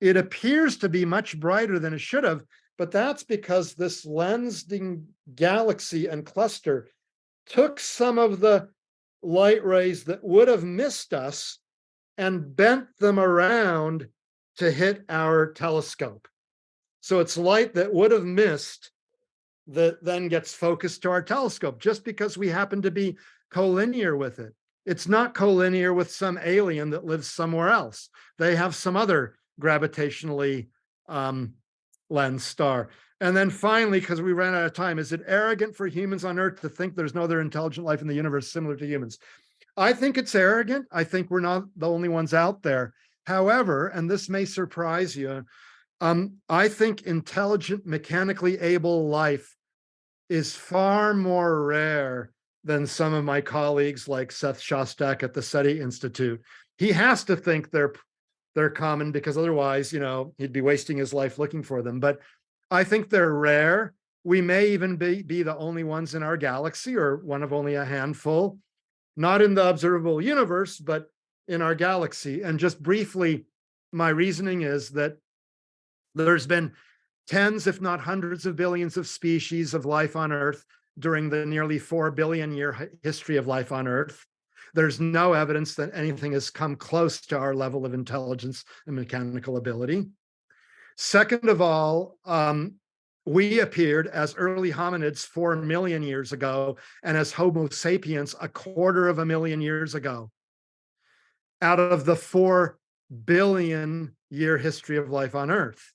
It appears to be much brighter than it should have but that's because this lensing galaxy and cluster took some of the light rays that would have missed us and bent them around to hit our telescope. So it's light that would have missed that then gets focused to our telescope just because we happen to be collinear with it. It's not collinear with some alien that lives somewhere else. They have some other gravitationally um, lens star. And then finally, because we ran out of time, is it arrogant for humans on Earth to think there's no other intelligent life in the universe similar to humans? I think it's arrogant. I think we're not the only ones out there. However, and this may surprise you, um, I think intelligent, mechanically able life is far more rare than some of my colleagues like Seth Shostak at the SETI Institute. He has to think they're they're common because otherwise, you know, he'd be wasting his life looking for them. But I think they're rare. We may even be, be the only ones in our galaxy or one of only a handful, not in the observable universe, but in our galaxy. And just briefly, my reasoning is that there's been tens, if not hundreds of billions of species of life on Earth during the nearly 4 billion year history of life on Earth. There's no evidence that anything has come close to our level of intelligence and mechanical ability. Second of all, um, we appeared as early hominids 4 million years ago and as Homo sapiens a quarter of a million years ago. Out of the 4 billion year history of life on Earth.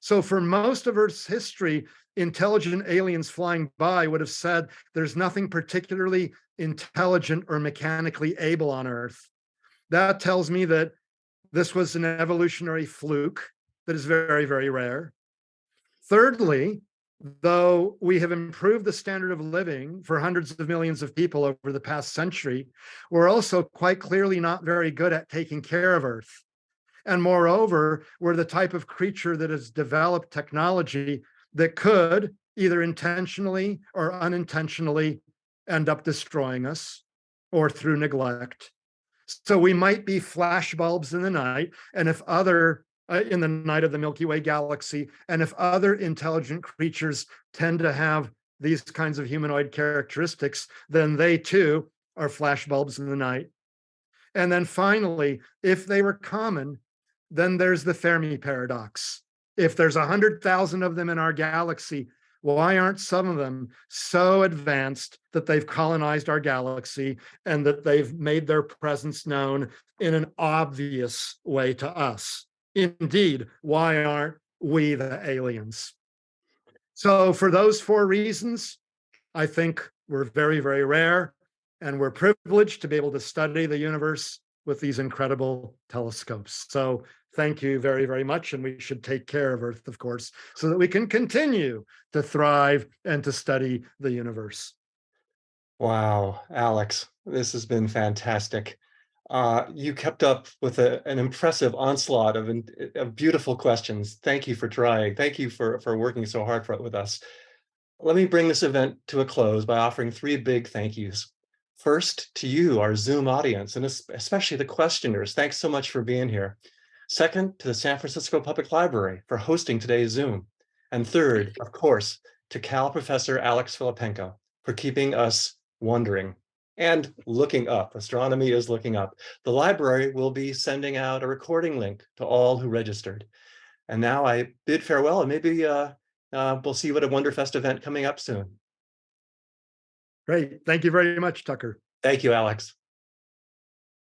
So for most of Earth's history, intelligent aliens flying by would have said there's nothing particularly intelligent or mechanically able on Earth. That tells me that this was an evolutionary fluke that is very, very rare. Thirdly, though we have improved the standard of living for hundreds of millions of people over the past century, we're also quite clearly not very good at taking care of Earth. And moreover, we're the type of creature that has developed technology that could either intentionally or unintentionally end up destroying us or through neglect. So we might be flash bulbs in the night. And if other, uh, in the night of the Milky Way galaxy, and if other intelligent creatures tend to have these kinds of humanoid characteristics, then they too are flash bulbs in the night. And then finally, if they were common, then there's the Fermi paradox. If there's a hundred thousand of them in our galaxy, why aren't some of them so advanced that they've colonized our galaxy and that they've made their presence known in an obvious way to us? Indeed, why aren't we the aliens? So for those four reasons, I think we're very, very rare and we're privileged to be able to study the universe with these incredible telescopes. So thank you very, very much. And we should take care of Earth, of course, so that we can continue to thrive and to study the universe. Wow, Alex, this has been fantastic. Uh, you kept up with a, an impressive onslaught of, of beautiful questions. Thank you for trying. Thank you for, for working so hard for, with us. Let me bring this event to a close by offering three big thank yous. First, to you, our Zoom audience, and especially the questioners. Thanks so much for being here. Second, to the San Francisco Public Library for hosting today's Zoom. And third, of course, to Cal Professor Alex Filippenko for keeping us wondering and looking up. Astronomy is looking up. The library will be sending out a recording link to all who registered. And now I bid farewell and maybe uh, uh, we'll see what a Wonderfest event coming up soon. Great. Thank you very much, Tucker. Thank you, Alex.